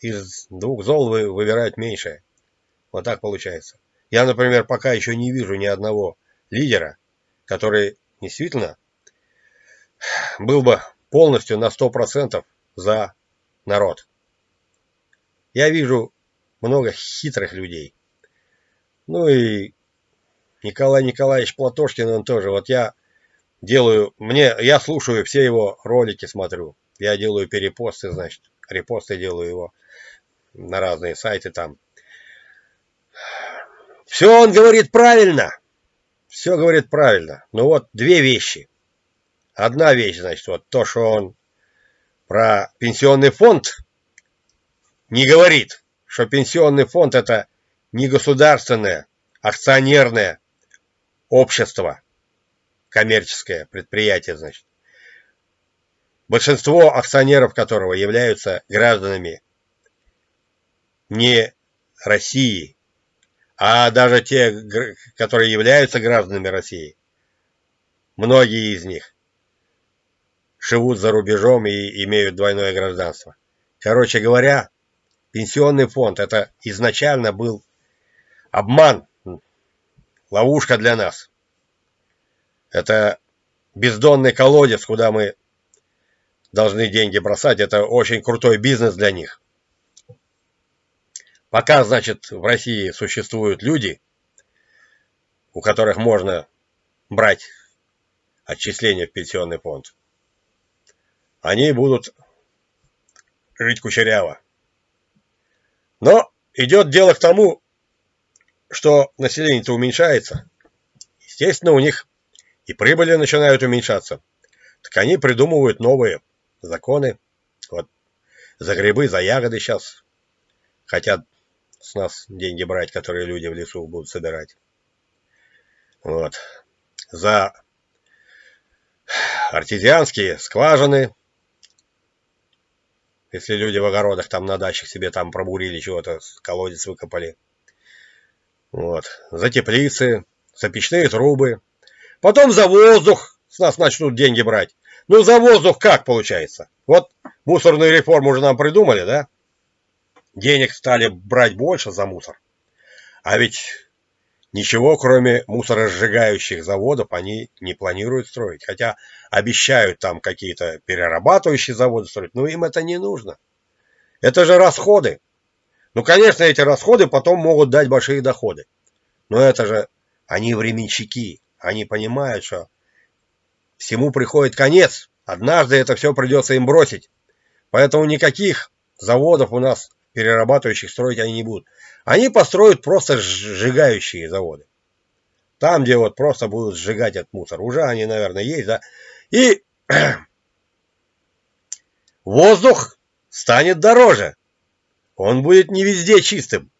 из двух зол вы выбирают меньшее. Вот так получается. Я, например, пока еще не вижу ни одного лидера, который действительно был бы полностью на 100% за народ. Я вижу много хитрых людей. Ну и Николай Николаевич Платошкин, он тоже. Вот я делаю, мне, я слушаю все его ролики, смотрю. Я делаю перепосты, значит, репосты делаю его на разные сайты там. Все он говорит правильно. Все говорит правильно. Но вот две вещи. Одна вещь, значит, вот то, что он про пенсионный фонд не говорит, что пенсионный фонд это не государственное, акционерное общество, коммерческое предприятие, значит большинство акционеров которого являются гражданами не России, а даже те, которые являются гражданами России, многие из них живут за рубежом и имеют двойное гражданство. Короче говоря, пенсионный фонд это изначально был обман, ловушка для нас. Это бездонный колодец, куда мы должны деньги бросать. Это очень крутой бизнес для них. Пока, значит, в России существуют люди, у которых можно брать отчисления в пенсионный фонд, они будут жить кучеряво. Но идет дело к тому, что население-то уменьшается. Естественно, у них и прибыли начинают уменьшаться. Так они придумывают новые законы. Вот за грибы, за ягоды сейчас хотят с нас деньги брать, которые люди в лесу будут собирать. Вот. За артезианские скважины. Если люди в огородах там на дачах себе там пробурили чего-то, колодец выкопали. Вот. За теплицы, за печные трубы. Потом за воздух с нас начнут деньги брать. Ну, за воздух как получается? Вот мусорную реформу уже нам придумали, да? Денег стали брать больше за мусор. А ведь ничего, кроме мусоросжигающих заводов, они не планируют строить. Хотя обещают там какие-то перерабатывающие заводы строить. Но им это не нужно. Это же расходы. Ну, конечно, эти расходы потом могут дать большие доходы. Но это же они временщики. Они понимают, что всему приходит конец. Однажды это все придется им бросить. Поэтому никаких заводов у нас перерабатывающих строить они не будут. Они построят просто сжигающие заводы. Там, где вот просто будут сжигать этот мусор. Уже они, наверное, есть, да. И воздух станет дороже. Он будет не везде чистым.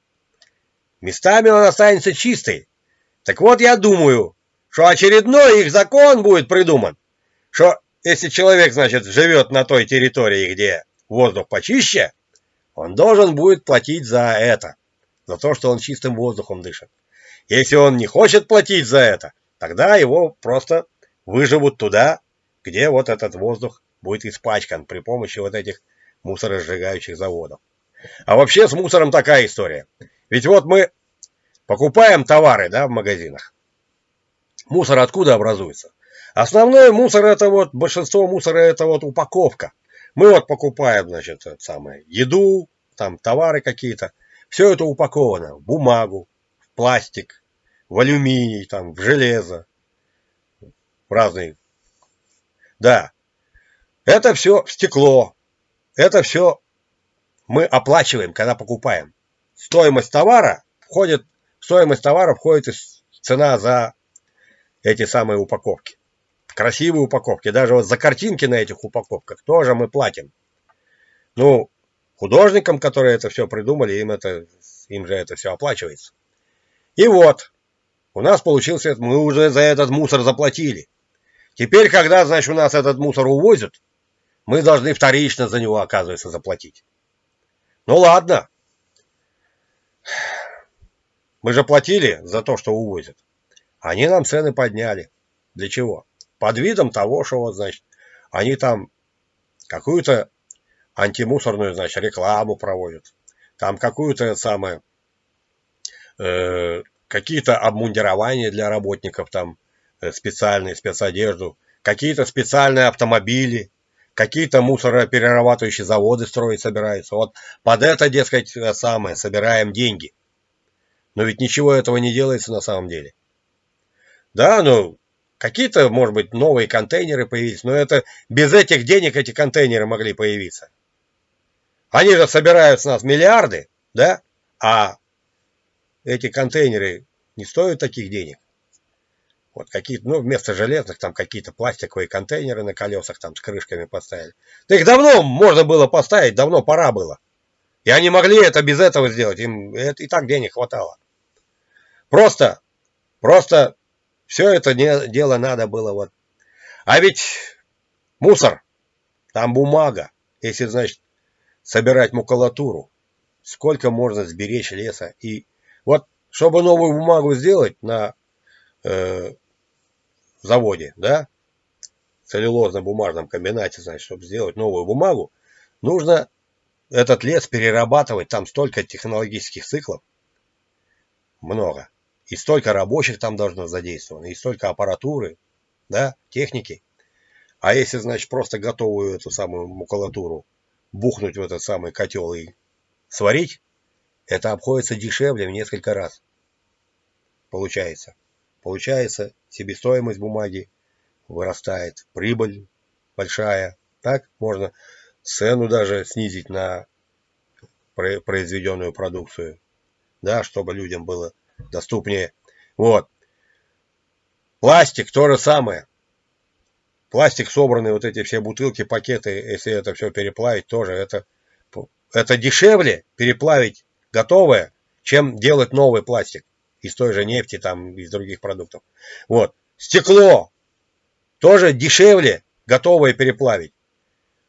Местами он останется чистый. Так вот, я думаю, что очередной их закон будет придуман, что если человек, значит, живет на той территории, где воздух почище, он должен будет платить за это, за то, что он чистым воздухом дышит. Если он не хочет платить за это, тогда его просто выживут туда, где вот этот воздух будет испачкан при помощи вот этих мусоросжигающих заводов. А вообще с мусором такая история. Ведь вот мы покупаем товары да, в магазинах. Мусор откуда образуется? Основной мусор это вот, большинство мусора это вот упаковка. Мы вот покупаем, значит, самое, еду, там товары какие-то. Все это упаковано в бумагу, в пластик, в алюминий, там, в железо, в разные. Да, это все в стекло, это все мы оплачиваем, когда покупаем. Стоимость товара входит, стоимость товара входит цена за эти самые упаковки. Красивые упаковки. Даже вот за картинки на этих упаковках тоже мы платим. Ну, художникам, которые это все придумали, им, это, им же это все оплачивается. И вот, у нас получился, мы уже за этот мусор заплатили. Теперь, когда, значит, у нас этот мусор увозят, мы должны вторично за него, оказывается, заплатить. Ну ладно. Мы же платили за то, что увозят. Они нам цены подняли. Для чего? Под видом того, что вот, значит, они там какую-то антимусорную, значит, рекламу проводят. Там какую-то самое, э, какие-то обмундирования для работников, там э, специальные, спецодежду, какие-то специальные автомобили, какие-то мусороперерабатывающие заводы строить собираются. Вот под это, дескать, самое, собираем деньги. Но ведь ничего этого не делается на самом деле. Да, ну, какие-то, может быть, новые контейнеры появились, но это без этих денег эти контейнеры могли появиться. Они же собирают с нас миллиарды, да, а эти контейнеры не стоят таких денег. Вот какие-то, ну, вместо железных там какие-то пластиковые контейнеры на колесах там с крышками поставили. Да их давно можно было поставить, давно пора было. И они могли это без этого сделать, им это и так денег хватало. Просто, просто все это дело надо было вот. А ведь мусор, там бумага, если, значит, собирать макулатуру, сколько можно сберечь леса. И вот, чтобы новую бумагу сделать на э, заводе, да, целлюлозно-бумажном комбинате, значит, чтобы сделать новую бумагу, нужно этот лес перерабатывать, там столько технологических циклов, много. И столько рабочих там должно задействовано, и столько аппаратуры, да, техники. А если, значит, просто готовую эту самую макулатуру бухнуть в этот самый котел и сварить, это обходится дешевле в несколько раз. Получается. Получается, себестоимость бумаги вырастает, прибыль большая. Так можно цену даже снизить на произведенную продукцию, да, чтобы людям было доступнее. Вот. Пластик то же самое. Пластик собранный, вот эти все бутылки, пакеты, если это все переплавить, тоже это, это дешевле переплавить готовое, чем делать новый пластик из той же нефти, там, из других продуктов. Вот. Стекло тоже дешевле готовое переплавить.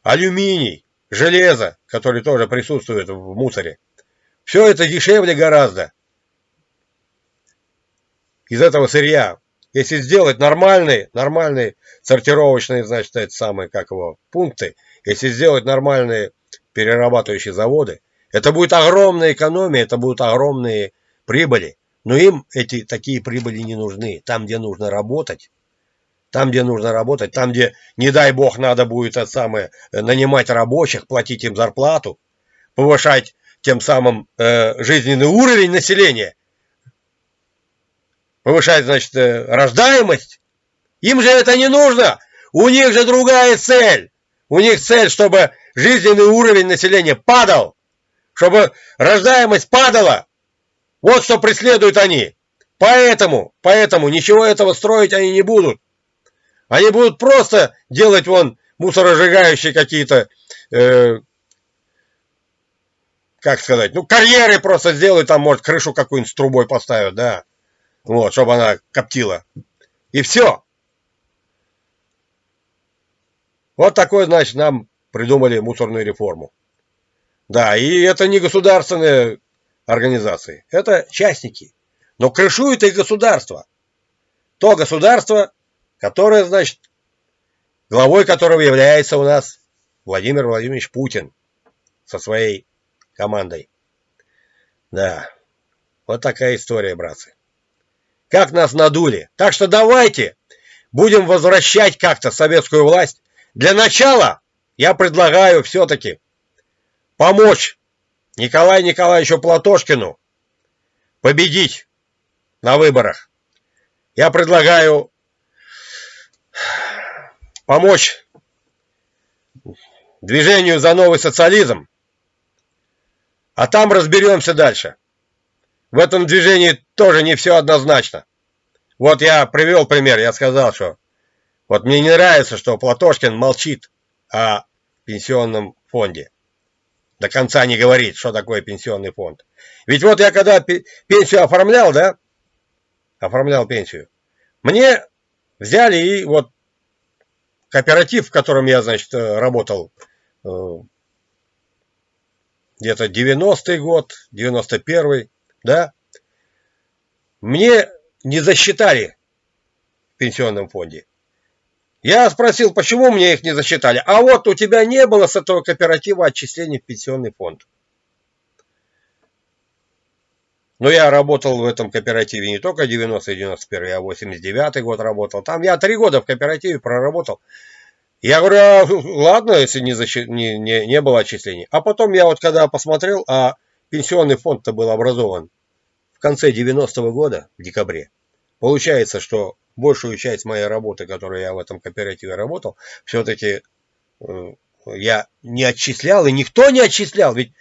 Алюминий, железо, который тоже присутствует в мусоре. Все это дешевле гораздо из этого сырья. Если сделать нормальные, нормальные сортировочные, значит, это самые, как его, пункты, если сделать нормальные перерабатывающие заводы, это будет огромная экономия, это будут огромные прибыли. Но им эти такие прибыли не нужны. Там, где нужно работать, там, где нужно работать, там, где, не дай бог, надо будет это самое, нанимать рабочих, платить им зарплату, повышать тем самым э, жизненный уровень населения, повышать, значит, э, рождаемость. Им же это не нужно. У них же другая цель. У них цель, чтобы жизненный уровень населения падал, чтобы рождаемость падала. Вот что преследуют они. Поэтому, поэтому ничего этого строить они не будут. Они будут просто делать вон мусоросжигающие какие-то, э, как сказать, ну карьеры просто сделают, там может крышу какую-нибудь с трубой поставят, да. Вот, чтобы она коптила. И все. Вот такой, значит, нам придумали мусорную реформу. Да, и это не государственные организации, это частники. Но крышует их государство. То государство, которое, значит, главой которого является у нас Владимир Владимирович Путин со своей командой. Да, вот такая история, братцы как нас надули. Так что давайте будем возвращать как-то советскую власть. Для начала я предлагаю все-таки помочь Николаю Николаевичу Платошкину победить на выборах. Я предлагаю помочь движению за новый социализм А там разберемся дальше. В этом движении тоже не все однозначно. Вот я привел пример, я сказал, что вот мне не нравится, что Платошкин молчит о пенсионном фонде. До конца не говорит, что такое пенсионный фонд. Ведь вот я когда пенсию оформлял, да, оформлял пенсию, мне взяли и вот кооператив, в котором я, значит, э, работал э, где-то 90-й год, 91-й, да, мне не засчитали в пенсионном фонде. Я спросил, почему мне их не засчитали. А вот у тебя не было с этого кооператива отчислений в пенсионный фонд. Но я работал в этом кооперативе не только 90-91, я 89 год работал. Там я три года в кооперативе проработал. Я говорю, а, ладно, если не, защи... не, не, не было отчислений. А потом я вот когда посмотрел, а пенсионный фонд-то был образован в конце 90-го года, в декабре. Получается, что большую часть моей работы, которую я в этом кооперативе работал, все-таки э, я не отчислял, и никто не отчислял. Ведь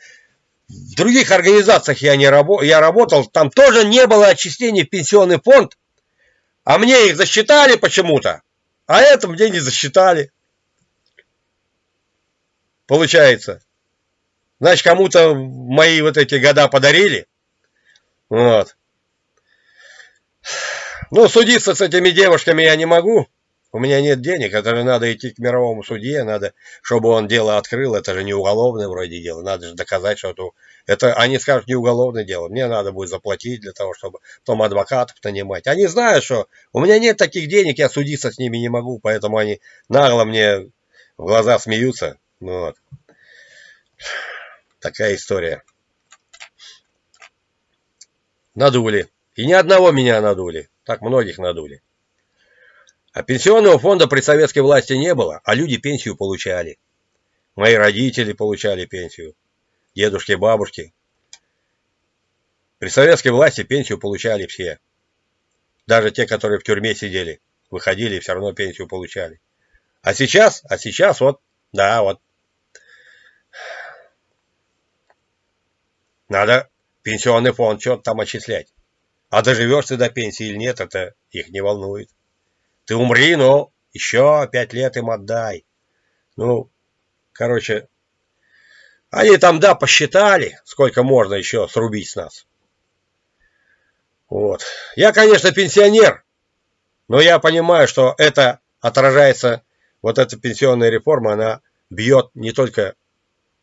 в других организациях я, не рабо я работал, там тоже не было отчислений в пенсионный фонд, а мне их засчитали почему-то, а это мне не засчитали. Получается. Значит, кому-то мои вот эти года подарили. Вот. Ну, судиться с этими девушками я не могу. У меня нет денег, это же надо идти к мировому судье, надо, чтобы он дело открыл, это же не уголовное вроде дело, надо же доказать, что это, это они скажут не уголовное дело, мне надо будет заплатить для того, чтобы потом адвокатов нанимать. Они знают, что у меня нет таких денег, я судиться с ними не могу, поэтому они нагло мне в глаза смеются. Ну вот. Такая история. Надули. И ни одного меня надули. Так многих надули. А пенсионного фонда при советской власти не было, а люди пенсию получали. Мои родители получали пенсию, дедушки, бабушки. При советской власти пенсию получали все. Даже те, которые в тюрьме сидели, выходили и все равно пенсию получали. А сейчас, а сейчас вот, да, вот. Надо пенсионный фонд что-то там отчислять. А доживешь ты до пенсии или нет, это их не волнует. Ты умри, но еще пять лет им отдай. Ну, короче, они там, да, посчитали, сколько можно еще срубить с нас. Вот. Я, конечно, пенсионер, но я понимаю, что это отражается, вот эта пенсионная реформа, она бьет не только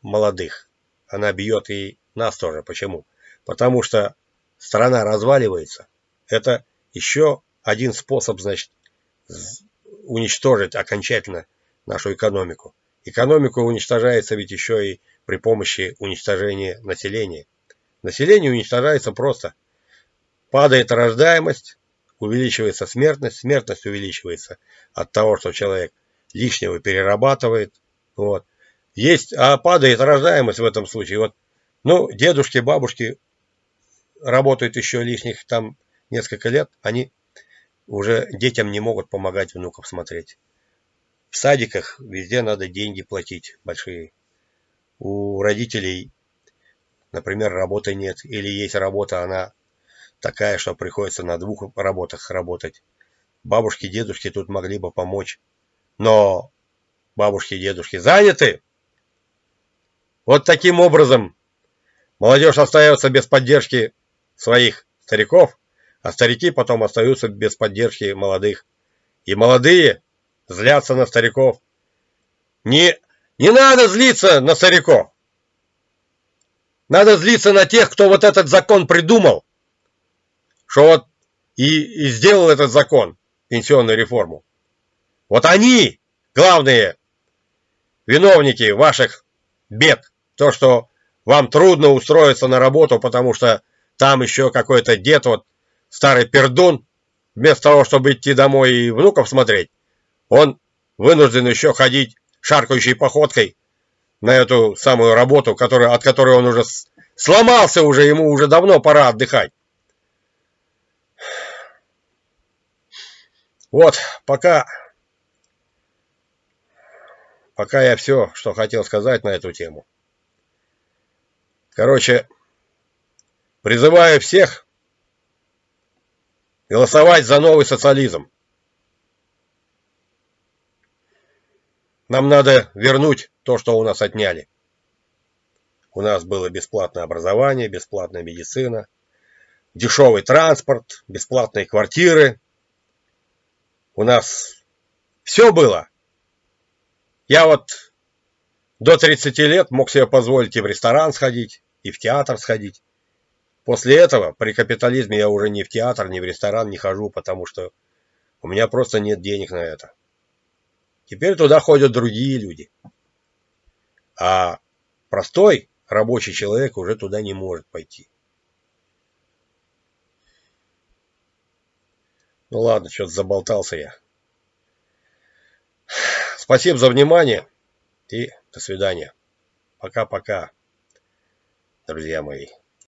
молодых, она бьет и нас тоже. Почему? Потому что страна разваливается. Это еще один способ, значит, уничтожить окончательно нашу экономику. Экономика уничтожается ведь еще и при помощи уничтожения населения. Население уничтожается просто. Падает рождаемость, увеличивается смертность, смертность увеличивается от того, что человек лишнего перерабатывает. Вот. Есть, а падает рождаемость в этом случае. Вот, ну, дедушки, бабушки работают еще лишних там несколько лет, они уже детям не могут помогать внуков смотреть. В садиках везде надо деньги платить большие. У родителей, например, работы нет. Или есть работа, она такая, что приходится на двух работах работать. Бабушки, дедушки тут могли бы помочь. Но бабушки дедушки заняты. Вот таким образом молодежь остается без поддержки своих стариков, а старики потом остаются без поддержки молодых. И молодые злятся на стариков. Не, не надо злиться на стариков. Надо злиться на тех, кто вот этот закон придумал. Что вот и, и сделал этот закон, пенсионную реформу. Вот они, главные виновники ваших бед. То, что вам трудно устроиться на работу, потому что там еще какой-то дед вот старый пердун, вместо того, чтобы идти домой и внуков смотреть, он вынужден еще ходить шаркающей походкой на эту самую работу, которая, от которой он уже сломался уже, ему уже давно пора отдыхать. Вот, пока, пока я все, что хотел сказать на эту тему. Короче, призываю всех голосовать за новый социализм. Нам надо вернуть то, что у нас отняли. У нас было бесплатное образование, бесплатная медицина, дешевый транспорт, бесплатные квартиры. У нас все было. Я вот до 30 лет мог себе позволить и в ресторан сходить, и в театр сходить. После этого при капитализме я уже ни в театр, ни в ресторан не хожу, потому что у меня просто нет денег на это. Теперь туда ходят другие люди. А простой рабочий человек уже туда не может пойти. Ну ладно, что-то заболтался я. Спасибо за внимание и до свидания. Пока-пока, друзья мои.